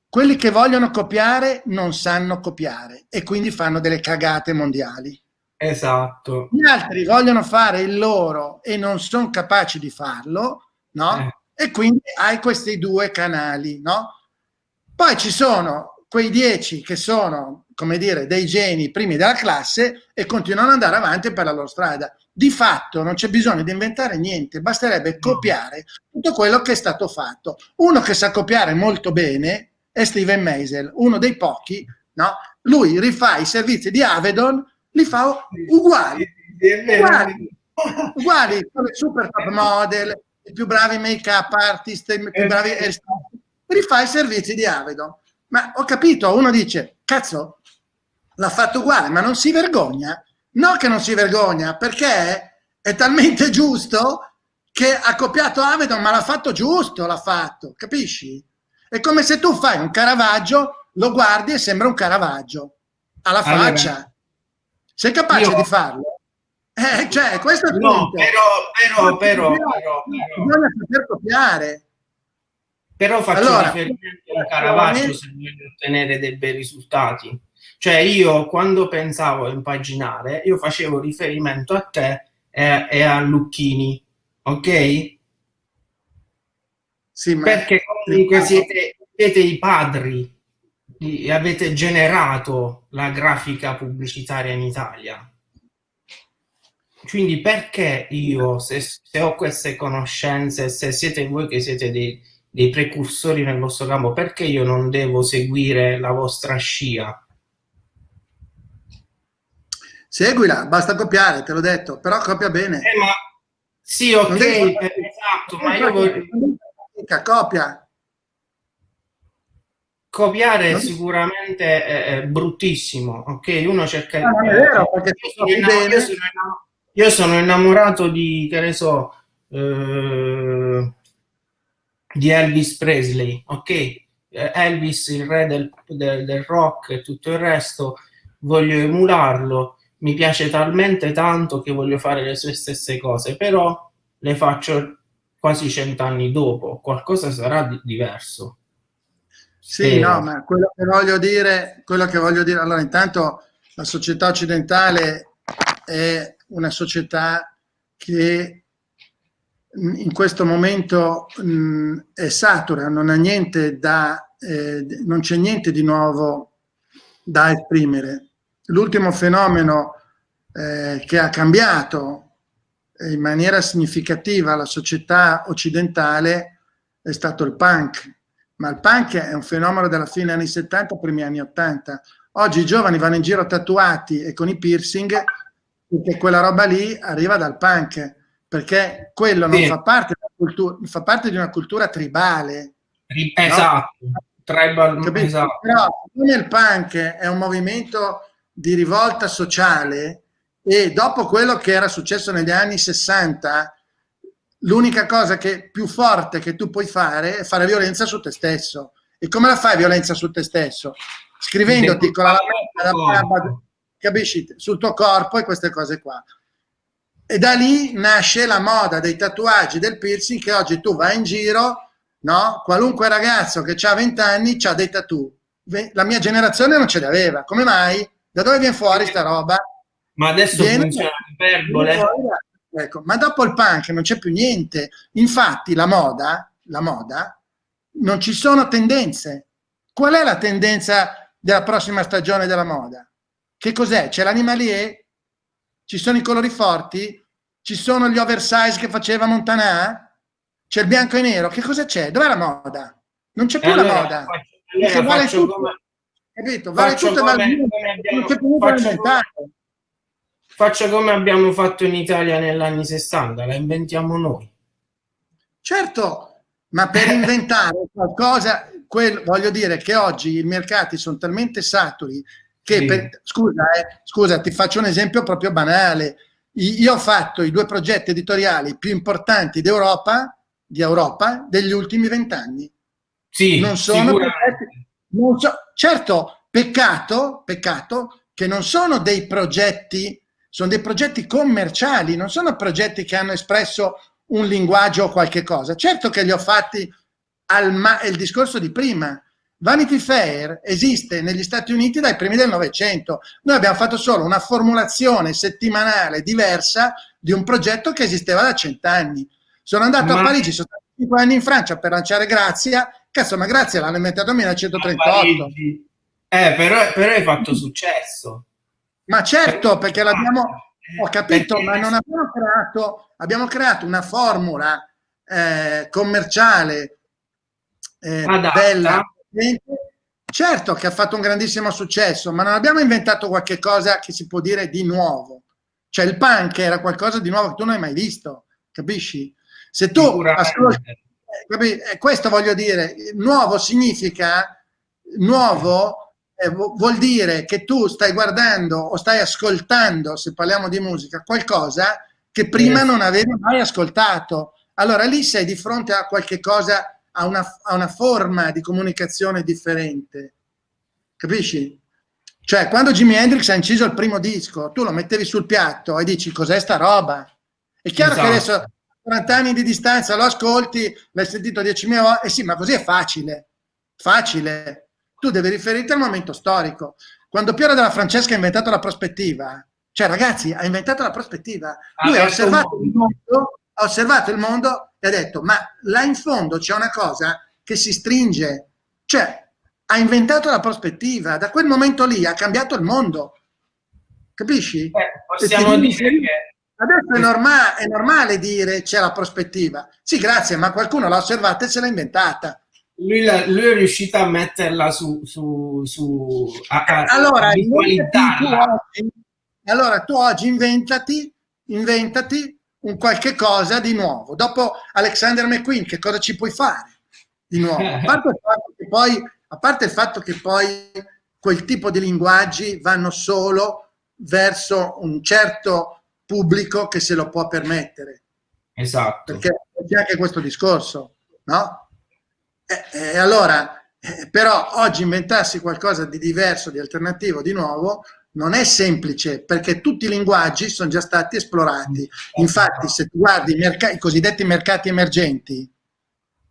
quelli che vogliono copiare non sanno copiare e quindi fanno delle cagate mondiali. Esatto. Gli altri vogliono fare il loro e non sono capaci di farlo no? Eh. E quindi hai questi due canali, no? Poi ci sono quei dieci che sono, come dire, dei geni primi della classe e continuano ad andare avanti per la loro strada. Di fatto non c'è bisogno di inventare niente, basterebbe copiare tutto quello che è stato fatto. Uno che sa copiare molto bene è Steven Meisel, uno dei pochi, no? Lui rifà i servizi di Avedon, li fa uguali, uguali, uguali, come super top model, i più bravi make-up artist, i più eh, bravi rifà i servizi di Avedon. Ma ho capito, uno dice, cazzo, l'ha fatto uguale, ma non si vergogna? No che non si vergogna, perché è talmente giusto che ha copiato Avedon, ma l'ha fatto giusto, l'ha fatto, capisci? È come se tu fai un Caravaggio, lo guardi e sembra un Caravaggio, alla faccia. Sei capace io, di farlo? Eh, cioè, questo è il no, punto. Però, però, però, però, bisogna saper copiare. Però faccio allora, riferimento a Caravaggio se voglio ottenere dei bei risultati. Cioè io quando pensavo a impaginare, io facevo riferimento a te e, e a Lucchini, ok? Sì, ma Perché comunque siete, siete i padri e avete generato la grafica pubblicitaria in Italia quindi perché io, se, se, ho queste conoscenze, se siete voi che siete dei, dei precursori nel vostro campo, perché io non devo seguire la vostra scia? Seguila, basta copiare, te l'ho detto, però copia bene. Eh, ma... Sì, ok, esatto, ma io voglio... Copia. Copiare non... sicuramente è, è, bruttissimo, ok? Uno cerca... No, non è vero, perché io sono, innamorato, io, sono io sono innamorato di, che ne so, eh, di Elvis Presley, ok? Elvis, il re del, del, del rock e tutto il resto, voglio emularlo mi piace talmente tanto che voglio fare le sue stesse cose, però le faccio quasi cent'anni dopo, qualcosa sarà di diverso. Sì, Spero. no, ma quello che voglio dire, quello che voglio dire, allora intanto la società occidentale è una società che in questo momento mh, è satura, non ha niente da, eh, non c'è niente di nuovo da esprimere l'ultimo fenomeno eh, che ha cambiato in maniera significativa la società occidentale è stato il punk, ma il punk è un fenomeno della fine anni 70, primi anni 80. Oggi i giovani vanno in giro tatuati e con i piercing perché quella roba lì arriva dal punk, perché quello non sì. fa, parte cultura, fa, parte di una cultura tribale. Esatto, no? tribal, esatto. Però il punk è un movimento di rivolta sociale e dopo quello che era successo negli anni 60, l'unica cosa che più forte che tu puoi fare è fare violenza su te stesso. E come la fai violenza su te stesso? Scrivendoti con la lametta capisci, sul tuo corpo e queste cose qua. E da lì nasce la moda dei tatuaggi, del piercing, che oggi tu vai in giro, no? Qualunque ragazzo che ha 20 anni ha dei tattoo. La mia generazione non ce li aveva. Come mai? Da dove viene fuori sta roba? Ma adesso viene, funziona l'iperbole. Ecco, ma dopo il punk non c'è più niente. Infatti la moda, la moda, non ci sono tendenze. Qual è la tendenza della prossima stagione della moda? Che cos'è? C'è l'animalier? Ci sono i colori forti? Ci sono gli oversize che faceva Montanà? C'è il bianco e nero? Che cosa c'è? Dov'è la moda? Non c'è più allora, la moda. Faccio, allora, faccio come, capito? Vale tutto come, vale abbiamo, faccio, faccio come abbiamo fatto in Italia negli anni 60, la inventiamo noi. Certo, ma per <laughs> inventare qualcosa, quel, voglio dire che oggi i mercati sono talmente saturi che, sì. per, scusa, eh, scusa, ti faccio un esempio proprio banale. Io ho fatto i due progetti editoriali più importanti d'Europa, di Europa, degli ultimi vent'anni. Sì, non sono progetti, non so, certo, peccato, peccato che non sono dei progetti, sono dei progetti commerciali, non sono progetti che hanno espresso un linguaggio o qualche cosa. Certo che li ho fatti al ma il discorso di prima. Vanity Fair esiste negli Stati Uniti dai primi del Novecento. Noi abbiamo fatto solo una formulazione settimanale diversa di un progetto che esisteva da cent'anni. Sono andato ma... a Parigi, sono stato cinque anni in Francia per lanciare Grazia Cazzo, ma grazie, l'hanno inventato nel 1938. Eh, però, però hai fatto successo. Ma certo, perché l'abbiamo, ho capito, ma non abbiamo creato, abbiamo creato una formula eh, commerciale eh, bella. Certo che ha fatto un grandissimo successo, ma non abbiamo inventato qualche cosa che si può dire di nuovo. Cioè il punk era qualcosa di nuovo che tu non hai mai visto, capisci? Se tu ascolti eh, questo voglio dire, nuovo significa, nuovo eh, vuol dire che tu stai guardando o stai ascoltando, se parliamo di musica, qualcosa che prima non avevi mai ascoltato. Allora lì sei di fronte a qualche cosa, a una, a una forma di comunicazione differente. Capisci? Cioè, quando Jimi Hendrix ha inciso il primo disco, tu lo mettevi sul piatto e dici cos'è sta roba? È chiaro esatto. che adesso 40 anni di distanza, lo ascolti, l'hai sentito 10.000 volte, eh sì, ma così è facile, facile. Tu devi riferirti al momento storico. Quando Piero della Francesca ha inventato la prospettiva, cioè ragazzi, ha inventato la prospettiva, lui ha osservato, il mondo, ha osservato il mondo e ha detto, ma là in fondo c'è una cosa che si stringe, cioè ha inventato la prospettiva, da quel momento lì ha cambiato il mondo, capisci? Eh, possiamo dire che Adesso è, norma è normale dire c'è la prospettiva. Sì, grazie, ma qualcuno l'ha osservata e se l'ha inventata. Lui, la, lui, è riuscito a metterla su... su, su a, a allora, tu, oggi, Allora tu oggi inventati, inventati un qualche cosa di nuovo. Dopo Alexander McQueen, che cosa ci puoi fare di nuovo? A parte il fatto che poi, a parte il fatto che poi quel tipo di linguaggi vanno solo verso un certo pubblico che se lo può permettere. Esatto. Perché c'è anche questo discorso, no? E, e allora, eh, però oggi inventarsi qualcosa di diverso, di alternativo, di nuovo, non è semplice perché tutti i linguaggi sono già stati esplorati. Infatti, se tu guardi i, i cosiddetti mercati emergenti,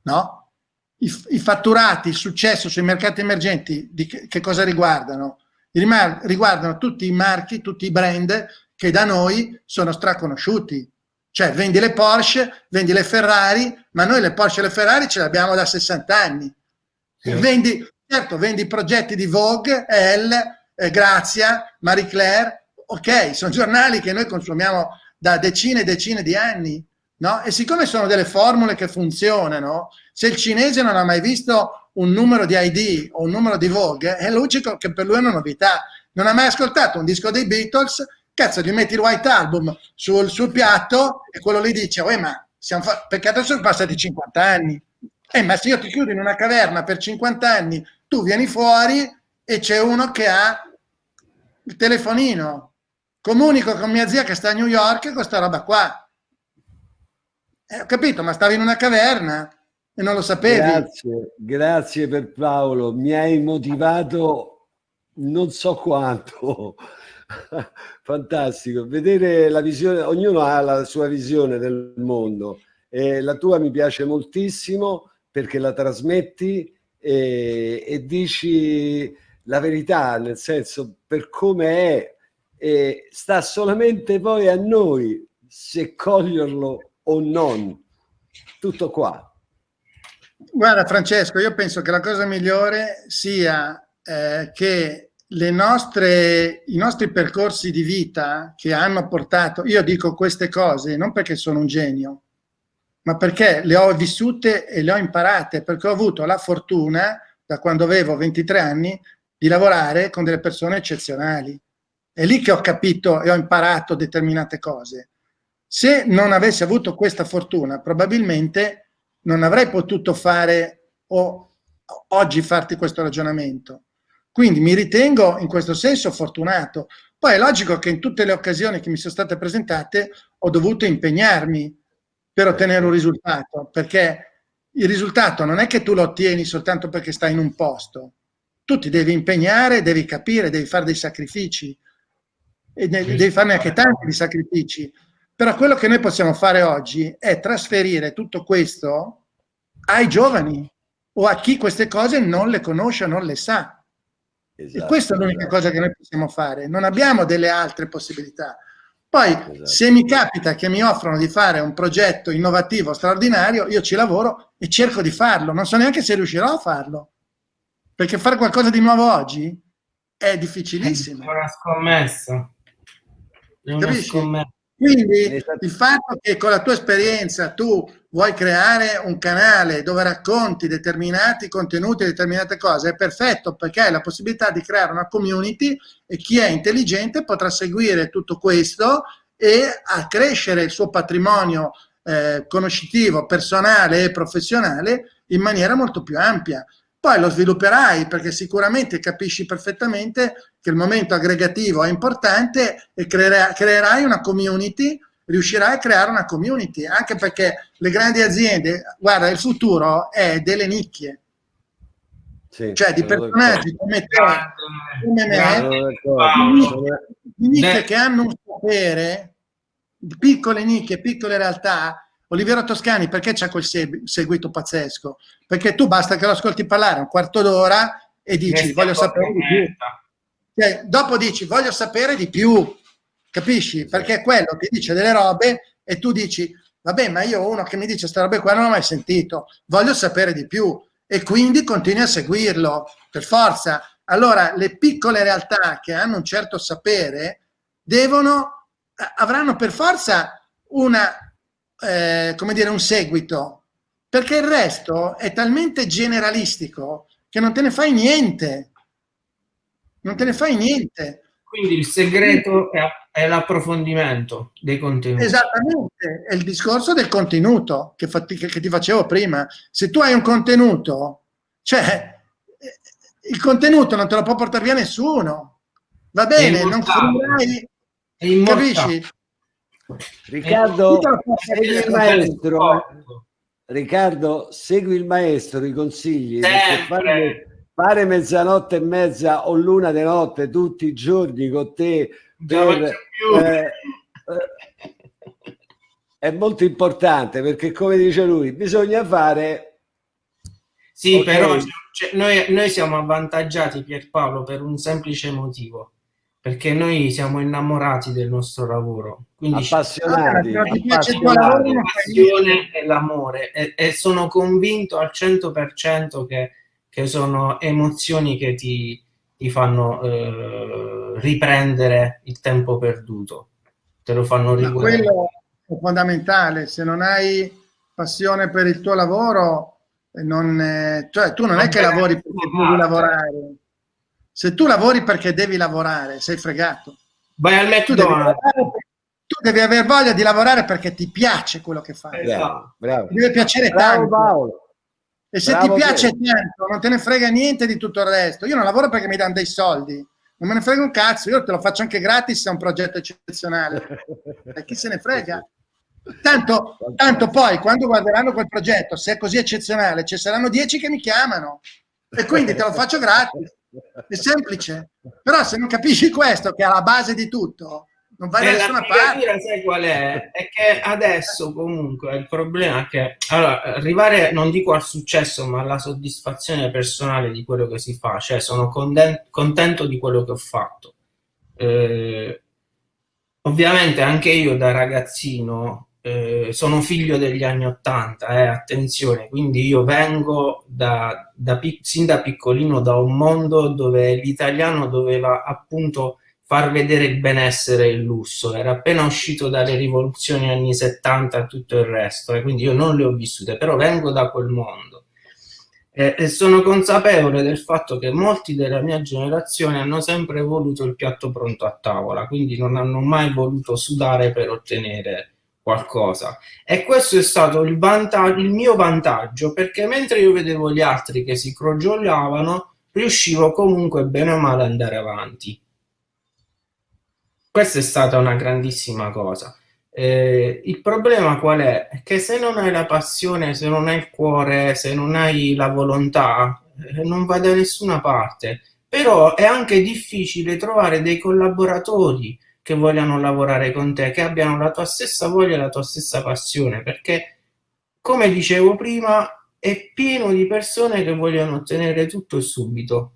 no? I, I, fatturati, il successo sui mercati emergenti, di che, che cosa riguardano? Riguardano tutti i marchi, tutti i brand che da noi sono straconosciuti. Cioè, vendi le Porsche, vendi le Ferrari, ma noi le Porsche e le Ferrari ce le abbiamo da 60 anni. Sì. Vendi, certo, vendi progetti di Vogue, Elle, eh, Grazia, Marie Claire, ok, sono giornali che noi consumiamo da decine e decine di anni, no? E siccome sono delle formule che funzionano, se il cinese non ha mai visto un numero di ID o un numero di Vogue, è logico che per lui è una novità. Non ha mai ascoltato un disco dei Beatles, cazzo, gli metti il White Album sul, sul piatto e quello lì dice, oh, ma siamo perché adesso sono passati 50 anni. Eh, ma se io ti chiudo in una caverna per 50 anni, tu vieni fuori e c'è uno che ha il telefonino. Comunico con mia zia che sta a New York con questa roba qua. Eh, ho capito, ma stavi in una caverna e non lo sapevi. Grazie, grazie per Paolo, mi hai motivato non so quanto. <laughs> Fantastico, vedere la visione, ognuno ha la sua visione del mondo e la tua mi piace moltissimo perché la trasmetti e, e dici la verità, nel senso per come è, e sta solamente poi a noi se coglierlo o non. Tutto qua. Guarda Francesco, io penso che la cosa migliore sia eh, che nostre, i nostri percorsi di vita che hanno portato, io dico queste cose non perché sono un genio, ma perché le ho vissute e le ho imparate, perché ho avuto la fortuna, da quando avevo 23 anni, di lavorare con delle persone eccezionali. È lì che ho capito e ho imparato determinate cose. Se non avessi avuto questa fortuna, probabilmente non avrei potuto fare o oggi farti questo ragionamento. Quindi mi ritengo in questo senso fortunato. Poi è logico che in tutte le occasioni che mi sono state presentate ho dovuto impegnarmi per ottenere un risultato, perché il risultato non è che tu lo ottieni soltanto perché stai in un posto, tu ti devi impegnare, devi capire, devi fare dei sacrifici e devi farne anche tanti di sacrifici. Però quello che noi possiamo fare oggi è trasferire tutto questo ai giovani o a chi queste cose non le conosce o non le sa. Esatto, e questa è l'unica esatto. cosa che noi possiamo fare. Non abbiamo delle altre possibilità. Poi, esatto. se mi capita che mi offrono di fare un progetto innovativo straordinario, io ci lavoro e cerco di farlo. Non so neanche se riuscirò a farlo perché fare qualcosa di nuovo oggi è difficilissimo. È una scommessa. È una scommessa. Quindi il fatto che con la tua esperienza tu vuoi creare un canale dove racconti determinati contenuti, determinate cose, è perfetto perché hai la possibilità di creare una community e chi è intelligente potrà seguire tutto questo e accrescere il suo patrimonio eh, conoscitivo, personale e professionale in maniera molto più ampia. Poi lo svilupperai perché sicuramente capisci perfettamente che il momento aggregativo è importante e creerai una community, riuscirai a creare una community, anche perché le grandi aziende, guarda, il futuro è delle nicchie. Sì, cioè di personaggi come te, come me, di nicchie che hanno un sapere, piccole nicchie, piccole realtà, Oliviero Toscani perché c'è quel seguito pazzesco? Perché tu basta che lo ascolti parlare un quarto d'ora e dici voglio sapere di più. Cioè, dopo dici voglio sapere di più, capisci? Perché quello ti dice delle robe e tu dici vabbè ma io uno che mi dice queste robe qua non l'ho mai sentito, voglio sapere di più e quindi continui a seguirlo per forza. Allora le piccole realtà che hanno un certo sapere devono, avranno per forza una eh, come dire, un seguito, perché il resto è talmente generalistico che non te ne fai niente. Non te ne fai niente. Quindi il segreto è è l'approfondimento dei contenuti. Esattamente, è il discorso del contenuto che, che, che, ti facevo prima. Se tu hai un contenuto, cioè eh, il contenuto non te lo può portare via nessuno. Va bene, non finirai, capisci? Riccardo, segui il maestro. Riccardo, segui il maestro, i consigli. Fare, fare, mezzanotte e mezza o l'una di notte tutti i giorni con te per, eh, eh, è molto importante perché, come dice lui, bisogna fare. Sì, okay. però cioè, noi, noi siamo avvantaggiati, Pierpaolo, per un semplice motivo perché noi siamo innamorati del nostro lavoro quindi appassionati, la passione e l'amore e, e, sono convinto al 100% che, che sono emozioni che ti, ti fanno eh, riprendere il tempo perduto te lo fanno riguardare quello è fondamentale se non hai passione per il tuo lavoro non, eh, cioè tu non è che lavori perché devi lavorare se tu lavori perché devi lavorare, sei fregato. Vai al McDonald's. Tu devi aver voglia di lavorare perché ti piace quello che fai. Bravo, bravo. Ti deve piacere bravo, tanto. Paolo. E se bravo ti piace te. tanto, non te ne frega niente di tutto il resto. Io non lavoro perché mi danno dei soldi. Non me ne frega un cazzo, io te lo faccio anche gratis se è un progetto eccezionale. <laughs> e chi se ne frega? Tanto, tanto poi, quando guarderanno quel progetto, se è così eccezionale, ci saranno dieci che mi chiamano. E quindi te lo faccio gratis. È semplice. Però se non capisci questo, che è la base di tutto, non vai da nessuna parte. Sai qual è? È che adesso comunque il problema è che allora, arrivare, non dico al successo, ma alla soddisfazione personale di quello che si fa, cioè sono contento di quello che ho fatto. Eh, ovviamente anche io da ragazzino eh, sono figlio degli anni Ottanta, eh, attenzione, quindi io vengo da, da, sin da piccolino da un mondo dove l'italiano doveva appunto far vedere il benessere e il lusso, era appena uscito dalle rivoluzioni anni 70 e tutto il resto, e eh, quindi io non le ho vissute, però vengo da quel mondo. E, e sono consapevole del fatto che molti della mia generazione hanno sempre voluto il piatto pronto a tavola, quindi non hanno mai voluto sudare per ottenere qualcosa. E questo è stato il, il mio vantaggio perché mentre io vedevo gli altri che si crogiolavano riuscivo comunque bene o male ad andare avanti questa è stata una grandissima cosa. Eh, il problema qual è? che se non hai la passione se non hai il cuore se non hai la volontà eh, non vai da nessuna parte. Però è anche difficile trovare dei collaboratori che vogliano lavorare con te, che abbiano la tua stessa voglia e la tua stessa passione, perché come dicevo prima è pieno di persone che vogliono ottenere tutto subito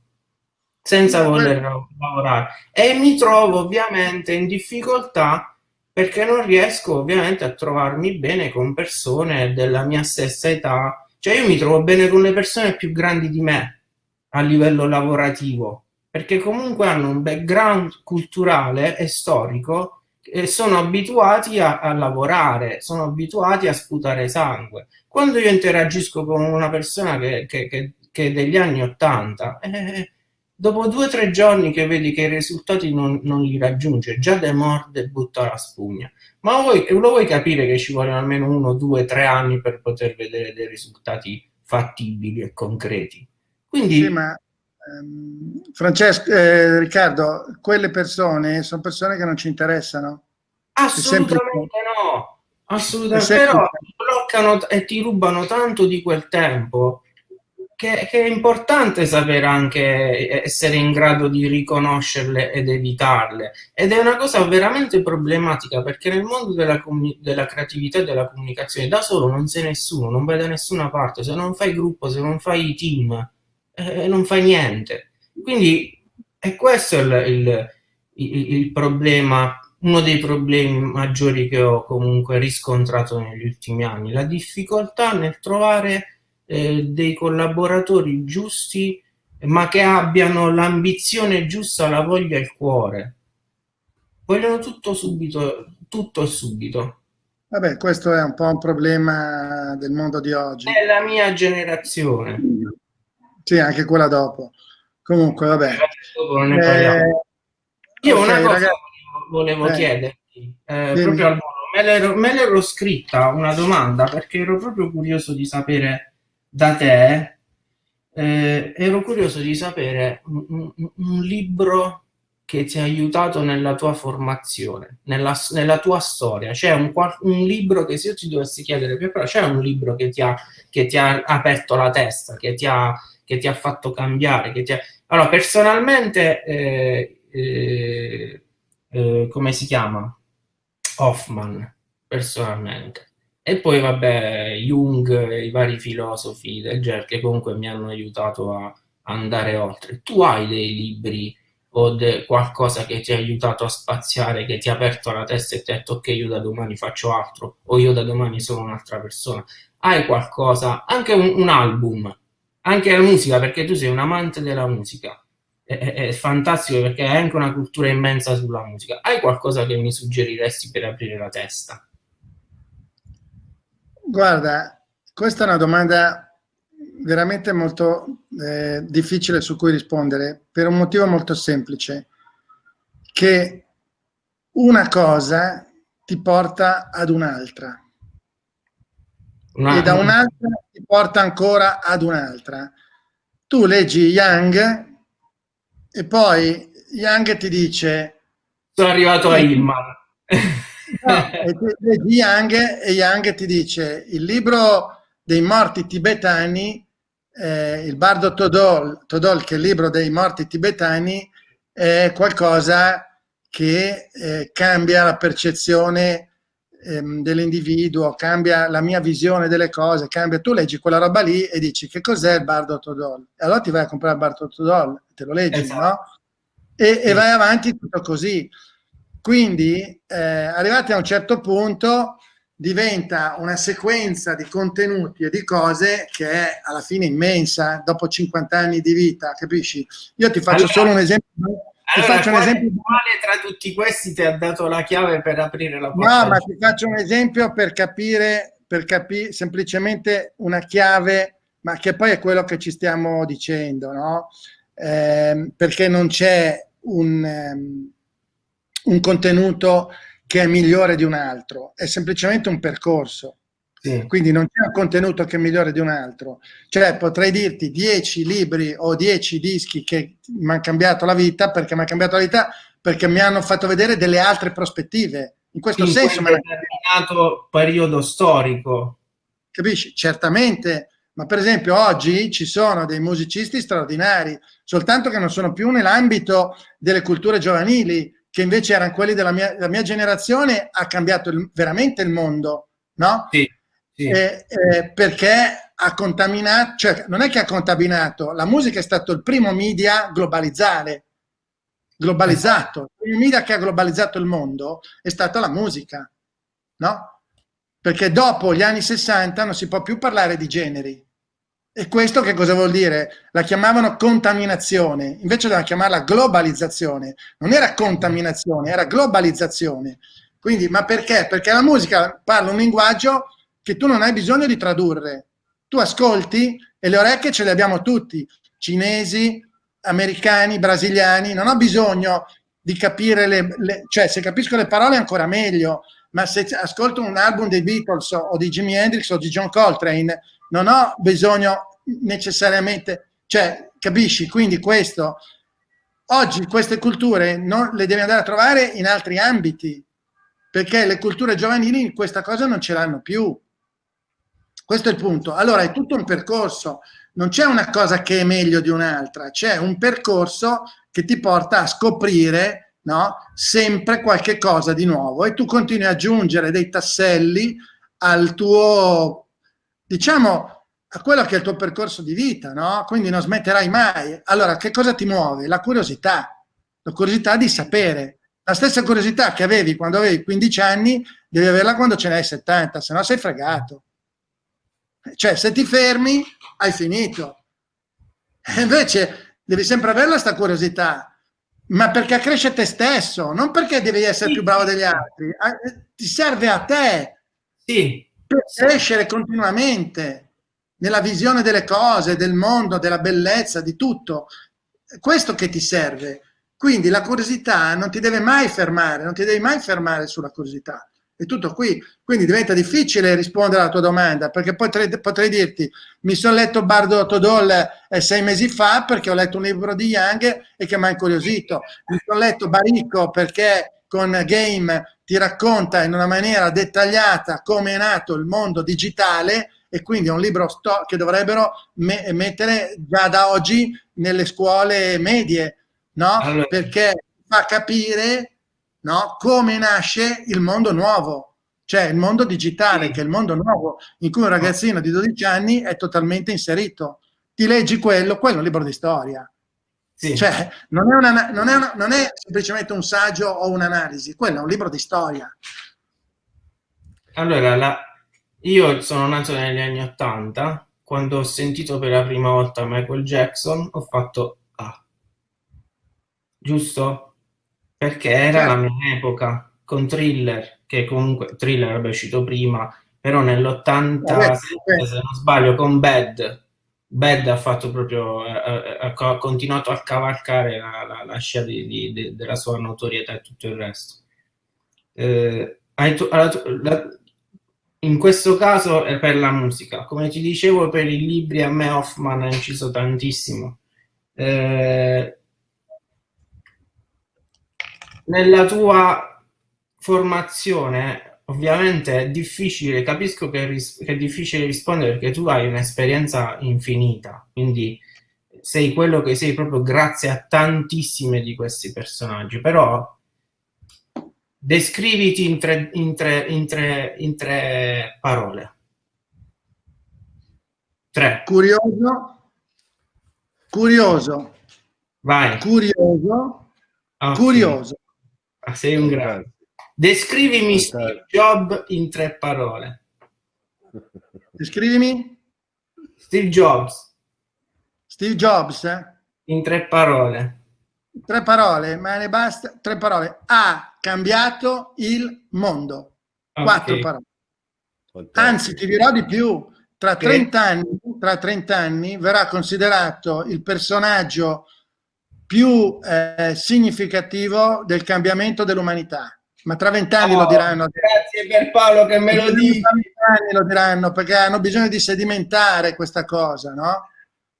senza voler lavorare e mi trovo ovviamente in difficoltà perché non riesco ovviamente a trovarmi bene con persone della mia stessa età cioè io mi trovo bene con le persone più grandi di me a livello lavorativo perché comunque hanno un background culturale e storico e sono abituati a, a, lavorare, sono abituati a sputare sangue. Quando io interagisco con una persona che, che, che, che è degli anni Ottanta, eh, dopo due o tre giorni che vedi che i risultati non, non li raggiunge, già demorde e butta la spugna. Ma vuoi, lo vuoi capire che ci vogliono almeno uno, due, tre anni per poter vedere dei risultati fattibili e concreti? Quindi... Sì, ma Ehm, Francesco, eh, Riccardo, quelle persone sono persone che non ci interessano? Assolutamente no, assolutamente, però ti bloccano e ti rubano tanto di quel tempo che, che, è importante sapere anche essere in grado di riconoscerle ed evitarle. Ed è una cosa veramente problematica perché nel mondo della, della creatività e della comunicazione da solo non sei nessuno, non vai da nessuna parte, se non fai gruppo, se non fai team, eh, non fai niente. Quindi è questo il, il, il, problema, uno dei problemi maggiori che ho comunque riscontrato negli ultimi anni, la difficoltà nel trovare eh, dei collaboratori giusti ma che abbiano l'ambizione giusta, la voglia e il cuore. Vogliono tutto subito, tutto e subito. Vabbè, questo è un po' un problema del mondo di oggi. È la mia generazione. Sì, anche quella dopo. Comunque, vabbè. Eh, Io okay, una cosa ragazzi... volevo eh. chiederti, eh, proprio al volo, me l'ero scritta una domanda perché ero proprio curioso di sapere da te, eh, ero curioso di sapere un, un, un, libro che ti ha aiutato nella tua formazione, nella, nella tua storia. C'è un, un, libro che se io ti dovessi chiedere, però c'è un libro che ti, ha, che ti ha aperto la testa, che ti ha, che ti ha fatto cambiare, che ti ha... Allora, personalmente... Eh, eh, eh, come si chiama? Hoffman, personalmente. E poi, vabbè, Jung e i vari filosofi del genere che comunque mi hanno aiutato a andare oltre. Tu hai dei libri o de qualcosa che ti ha aiutato a spaziare, che ti ha aperto la testa e ti ha detto ok, io da domani faccio altro o io da domani sono un'altra persona. Hai qualcosa, anche un, un album, anche la musica, perché tu sei un amante della musica è, è, fantastico perché hai anche una cultura immensa sulla musica. Hai qualcosa che mi suggeriresti per aprire la testa? Guarda, questa è una domanda veramente molto eh, difficile su cui rispondere per un motivo molto semplice, che una cosa ti porta ad un'altra una... e da un'altra ti porta ancora ad un'altra. Tu leggi Young e poi Young ti dice... Sono arrivato a Hillman. <laughs> No, e Young, e Young ti dice il libro dei morti tibetani, eh, il bardo Todol, Todol, che è il libro dei morti tibetani, è qualcosa che eh, cambia la percezione ehm, dell'individuo, cambia la mia visione delle cose, cambia. Tu leggi quella roba lì e dici che cos'è il bardo Todol? E allora ti vai a comprare il bardo Todol te lo leggi, esatto. no? E, e, vai avanti tutto così. Quindi, eh, arrivati a un certo punto, diventa una sequenza di contenuti e di cose che è alla fine immensa, dopo 50 anni di vita, capisci? Io ti faccio allora, solo un esempio. Ti allora, faccio un esempio. Quale tra tutti questi ti ha dato la chiave per aprire la porta? No, ma ti faccio un esempio per capire, per capire semplicemente una chiave, ma che poi è quello che ci stiamo dicendo, no? eh, perché non c'è un, um, un, contenuto che è migliore di un altro, è semplicemente un percorso. Sì. Quindi non c'è un contenuto che è migliore di un altro. Cioè potrei dirti 10 libri o 10 dischi che mi hanno cambiato la vita, perché mi hanno cambiato la vita perché mi hanno fatto vedere delle altre prospettive. In questo in senso... In un determinato periodo storico. Capisci? Certamente ma per esempio oggi ci sono dei musicisti straordinari, soltanto che non sono più nell'ambito delle culture giovanili, che invece erano quelli della mia, della mia generazione, ha cambiato il, veramente il mondo, no? Sì, sì. Eh, eh, perché ha contaminato, cioè non è che ha contaminato, la musica è stato il primo media globalizzare, globalizzato, il media che ha globalizzato il mondo è stata la musica, no? Perché dopo gli anni 60 non si può più parlare di generi, e questo che cosa vuol dire? La chiamavano contaminazione, invece dovevano chiamarla globalizzazione. Non era contaminazione, era globalizzazione. Quindi, ma perché? Perché la musica parla un linguaggio che tu non hai bisogno di tradurre. Tu ascolti e le orecchie ce le abbiamo tutti, cinesi, americani, brasiliani, non ho bisogno di capire le, le cioè se capisco le parole ancora meglio, ma se ascolto un album dei Beatles o di Jimi Hendrix o di John Coltrane non ho bisogno necessariamente, cioè, capisci? Quindi questo, oggi queste culture non, le devi andare a trovare in altri ambiti, perché le culture giovanili questa cosa non ce l'hanno più. Questo è il punto. Allora è tutto un percorso, non c'è una cosa che è meglio di un'altra, c'è un percorso che ti porta a scoprire no, sempre qualche cosa di nuovo e tu continui ad aggiungere dei tasselli al tuo diciamo, a quello che è il tuo percorso di vita, no? Quindi non smetterai mai. Allora, che cosa ti muove? La curiosità, la curiosità di sapere. La stessa curiosità che avevi quando avevi 15 anni, devi averla quando ce ne hai 70, se no sei fregato. Cioè, se ti fermi, hai finito. E invece devi sempre averla questa curiosità, ma perché cresce te stesso, non perché devi essere più bravo degli altri. Eh, ti serve a te. Sì, per crescere continuamente nella visione delle cose, del mondo, della bellezza, di tutto. È questo che ti serve. Quindi la curiosità non ti deve mai fermare, non ti devi mai fermare sulla curiosità. È tutto qui. Quindi diventa difficile rispondere alla tua domanda, perché potrei, potrei dirti, mi sono letto Bardo Todol eh, sei mesi fa perché ho letto un libro di Young e che mi ha incuriosito. Mi sono letto Baricco perché con Game ti racconta in una maniera dettagliata come è nato il mondo digitale e quindi è un libro che dovrebbero me mettere già da oggi nelle scuole medie, no? Allora. Perché fa capire no? come nasce il mondo nuovo, cioè il mondo digitale, che è il mondo nuovo in cui un ragazzino di 12 anni è totalmente inserito. Ti leggi quello, quello è un libro di storia. Sì. Cioè, non è, una, non, è una, non è semplicemente un saggio o un'analisi, quello è un libro di storia. Allora, la, io sono nato negli anni 80, quando ho sentito per la prima volta Michael Jackson ho fatto ah, giusto? Perché era certo. la mia epoca, con Thriller, che comunque Thriller era uscito prima, però nell'87, se non sbaglio, con Bad, Bad ha fatto proprio, eh, eh ha continuato a cavalcare la, la, la scia di, di, di, della sua notorietà e tutto il resto. Eh, in questo caso è per la musica. Come ti dicevo, per i libri a me Hoffman ha inciso tantissimo. Eh, nella tua formazione, ovviamente è difficile, capisco che, che è difficile rispondere perché tu hai un'esperienza infinita, quindi sei quello che sei proprio grazie a tantissime di questi personaggi, però Descriviti in tre, in tre, in tre, in tre parole. Tre. Curioso. Curioso. Vai. Curioso. Okay. Curioso. Ah, sei un grande. Descrivimi Steve Jobs in tre parole. Descrivimi? Steve Jobs. Steve Jobs, eh? In tre parole. Tre parole, ma ne basta. Tre parole. Ha cambiato il mondo. Okay. Quattro parole. Anzi, ti dirò di più. Tra 30, anni, tra 30 anni verrà considerato il personaggio più eh, significativo del cambiamento dell'umanità. Ma tra vent'anni oh, lo diranno. Grazie per Paolo che me lo dici. Tra vent'anni lo diranno perché hanno bisogno di sedimentare questa cosa, no?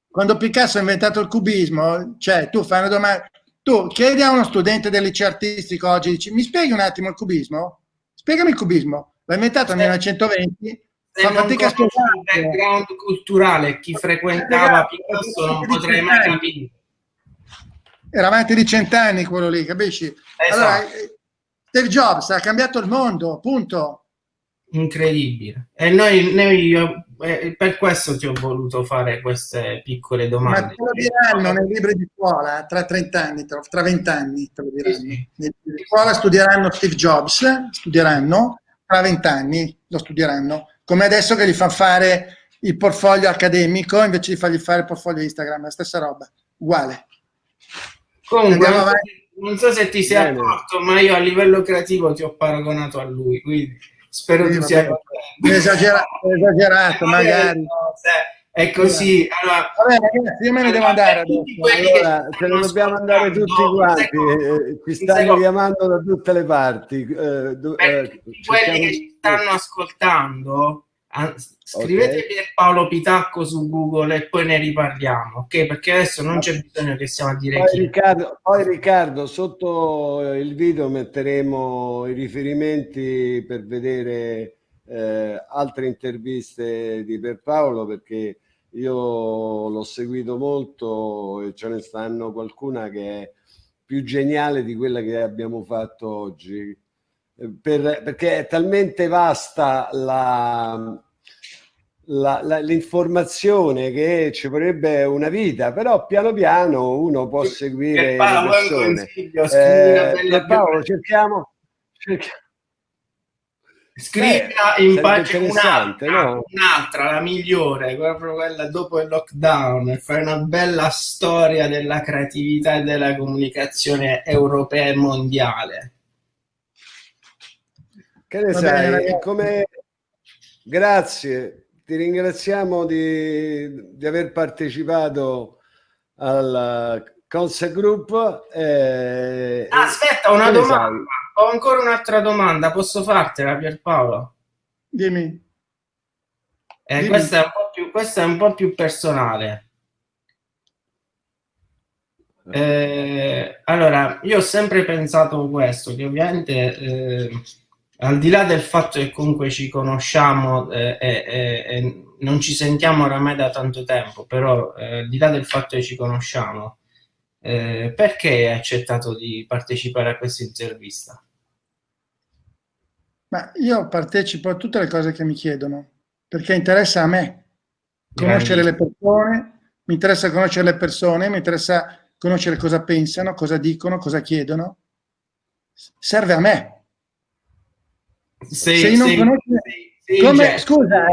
Quando Picasso ha inventato il cubismo, cioè tu fai una domanda, tu chiedi a uno studente del liceo artistico oggi, dici, mi spieghi un attimo il cubismo? Spiegami il cubismo. L'ha inventato nel 1920, fa fatica a spiegare. Il background culturale, chi frequentava Picasso non potrei mai capire. Era avanti di cent'anni quello lì, capisci? Esatto. Allora, Steve Jobs ha cambiato il mondo, punto. Incredibile. E noi, noi eh, per questo ti ho voluto fare queste piccole domande. Ma te lo diranno nei libri di scuola tra 30 anni, tra, tra 20 anni te lo diranno. Nei libri di scuola studieranno Steve Jobs, studieranno, tra 20 anni lo studieranno, come adesso che gli fanno fare il portfolio accademico invece di fargli fare il portfolio Instagram, la stessa roba, uguale. Comunque, non so se ti sei Bene. accorto, ma io a livello creativo ti ho paragonato a lui, quindi spero sì, tu sia esagerato, esagerato <laughs> magari. È così. Allora, Vabbè, ragazzi, io me ne devo andare adesso. Allora, ce ne dobbiamo andare tutti quanti. Ci stanno chiamando da tutte le parti. Eh, eh, quelli che ci stanno ascoltando, scrivete okay. Paolo Pitacco su Google e poi ne riparliamo, ok? Perché adesso non c'è bisogno che stiamo a dire poi Riccardo, poi Riccardo, sotto il video metteremo i riferimenti per vedere eh, altre interviste di Pierpaolo perché io l'ho seguito molto e ce ne stanno qualcuna che è più geniale di quella che abbiamo fatto oggi. Eh, per, perché è talmente vasta la, l'informazione che ci vorrebbe una vita, però piano piano uno può seguire Paolo, le persone. Eh, Paolo, cerchiamo, cerchiamo Scrivila in pace un'altra, no? un'altra, la migliore, proprio quella dopo il lockdown, e fare una bella storia della creatività e della comunicazione europea e mondiale. Che ne Va sai? Bene, come... Grazie, ti ringraziamo di, di aver partecipato alla, Concept Group. Eh, Aspetta, una domanda. Ho ancora un'altra domanda, posso fartela Pierpaolo? Dimmi. Eh, Dimmi. Questa, è più, questa, è un po' più, personale. Eh, allora, io ho sempre pensato questo, che ovviamente eh, al di là del fatto che comunque ci conosciamo eh, e non ci sentiamo oramai da tanto tempo, però eh, al di là del fatto che ci conosciamo, eh, perché hai accettato di partecipare a questa intervista? Ma io partecipo a tutte le cose che mi chiedono, perché interessa a me conoscere le persone, mi interessa conoscere le persone, mi interessa conoscere cosa pensano, cosa dicono, cosa chiedono. Serve a me. Sì, Se non sì, conosco... Sì, come, certo. scusa,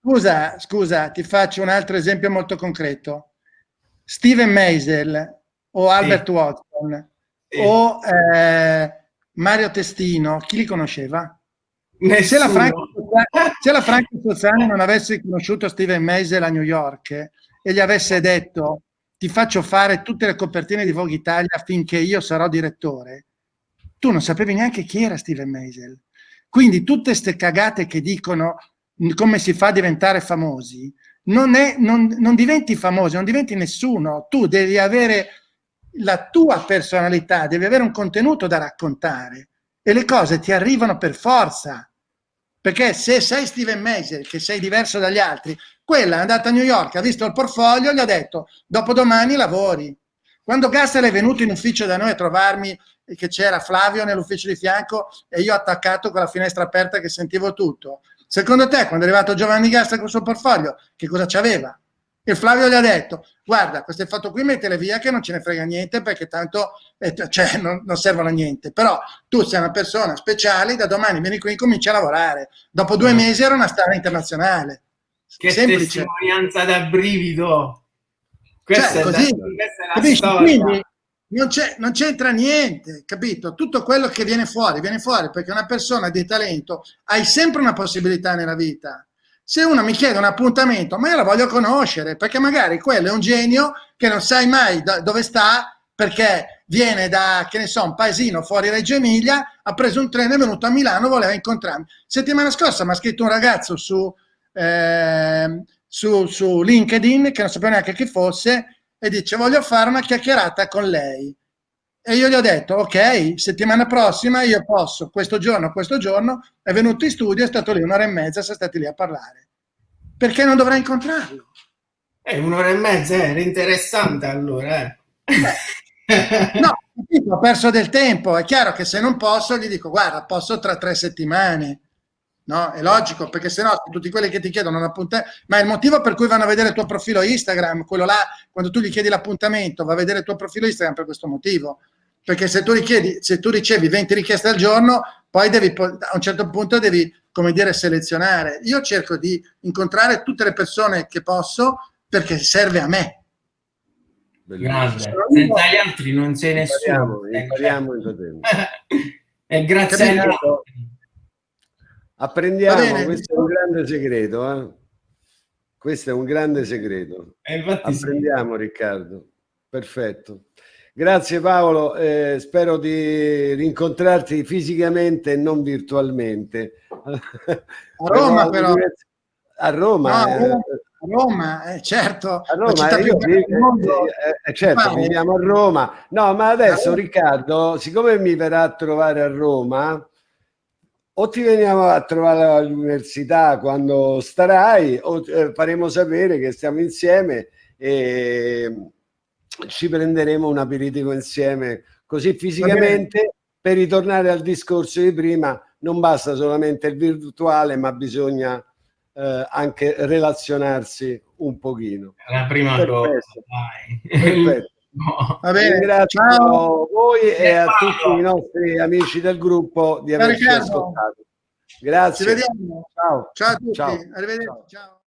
scusa, scusa, ti faccio un altro esempio molto concreto. Steven Meisel o Albert Watson o eh, Mario Testino, chi li conosceva? Se la, Franca, se la Franca Sozzani non avesse conosciuto Steven Meisel a New York e gli avesse detto ti faccio fare tutte le copertine di Vogue Italia finché io sarò direttore, tu non sapevi neanche chi era Steven Meisel. Quindi tutte queste cagate che dicono come si fa a diventare famosi, non, è, non, non diventi famoso, non diventi nessuno, tu devi avere la tua personalità, devi avere un contenuto da raccontare e le cose ti arrivano per forza. Perché se sei Steven Meisel, che sei diverso dagli altri, quella è andata a New York, ha visto il portfolio, gli ha detto, dopodomani lavori. Quando Gassel è venuto in ufficio da noi a trovarmi, che c'era Flavio nell'ufficio di fianco e io attaccato con la finestra aperta che sentivo tutto. Secondo te, quando è arrivato Giovanni Gassel con il suo portfolio, che cosa c'aveva? E Flavio gli ha detto, guarda, questo fatto qui mettele via che non ce ne frega niente perché tanto eh, cioè, non, non, servono a niente. Però tu sei una persona speciale, da domani vieni qui e cominci a lavorare. Dopo due mm. mesi era una star internazionale. Che Semplice. testimonianza da brivido! Questa cioè, è così, la, questa è la Quindi non c'entra niente, capito? Tutto quello che viene fuori, viene fuori perché una persona di talento hai sempre una possibilità nella vita se uno mi chiede un appuntamento, ma io la voglio conoscere, perché magari quello è un genio che non sai mai dove sta, perché viene da, che ne so, un paesino fuori Reggio Emilia, ha preso un treno, è venuto a Milano, voleva incontrarmi. Settimana scorsa mi ha scritto un ragazzo su, eh, su, su LinkedIn, che non sapevo neanche chi fosse, e dice voglio fare una chiacchierata con lei. E io gli ho detto, ok, settimana prossima io posso, questo giorno, questo giorno, è venuto in studio, è stato lì un'ora e mezza, siamo stati lì a parlare. Perché non dovrei incontrarlo? Eh, un'ora e mezza, era interessante allora. Eh. no, ho perso del tempo, è chiaro che se non posso gli dico, guarda, posso tra tre settimane. No, è logico, perché se no tutti quelli che ti chiedono un appuntamento, ma il motivo per cui vanno a vedere il tuo profilo Instagram, quello là, quando tu gli chiedi l'appuntamento, va a vedere il tuo profilo Instagram per questo motivo, perché se tu, richiedi, se tu ricevi 20 richieste al giorno, poi devi, a un certo punto devi, come dire, selezionare. Io cerco di incontrare tutte le persone che posso perché serve a me. Grande, senza gli altri non sei nessuno. Impariamo, impariamo <laughs> e grazie a Apprendiamo, questo è un grande segreto. Eh? Questo è un grande segreto. Apprendiamo, sì. Riccardo. Perfetto. Grazie Paolo, eh, spero di rincontrarti fisicamente e non virtualmente. A Roma però. A Roma. No, eh. a Roma, eh, certo. A Roma, io, eh, eh, certo, viviamo a Roma. No, ma adesso. Riccardo, siccome mi verrà a trovare a Roma, o ti veniamo a trovare all'università quando starai, o eh, faremo sapere che stiamo insieme e ci prenderemo un aperitivo insieme così fisicamente per ritornare al discorso di prima non basta solamente il virtuale ma bisogna eh, anche relazionarsi un pochino la prima Perfetto. cosa <laughs> Perfetto. No. Va bene, Ringrazio ciao. voi e a tutti i nostri amici del gruppo di averci ascoltato. Grazie. Ci vediamo. Ciao. Ciao a tutti. Ciao. Arrivederci. Ciao. ciao.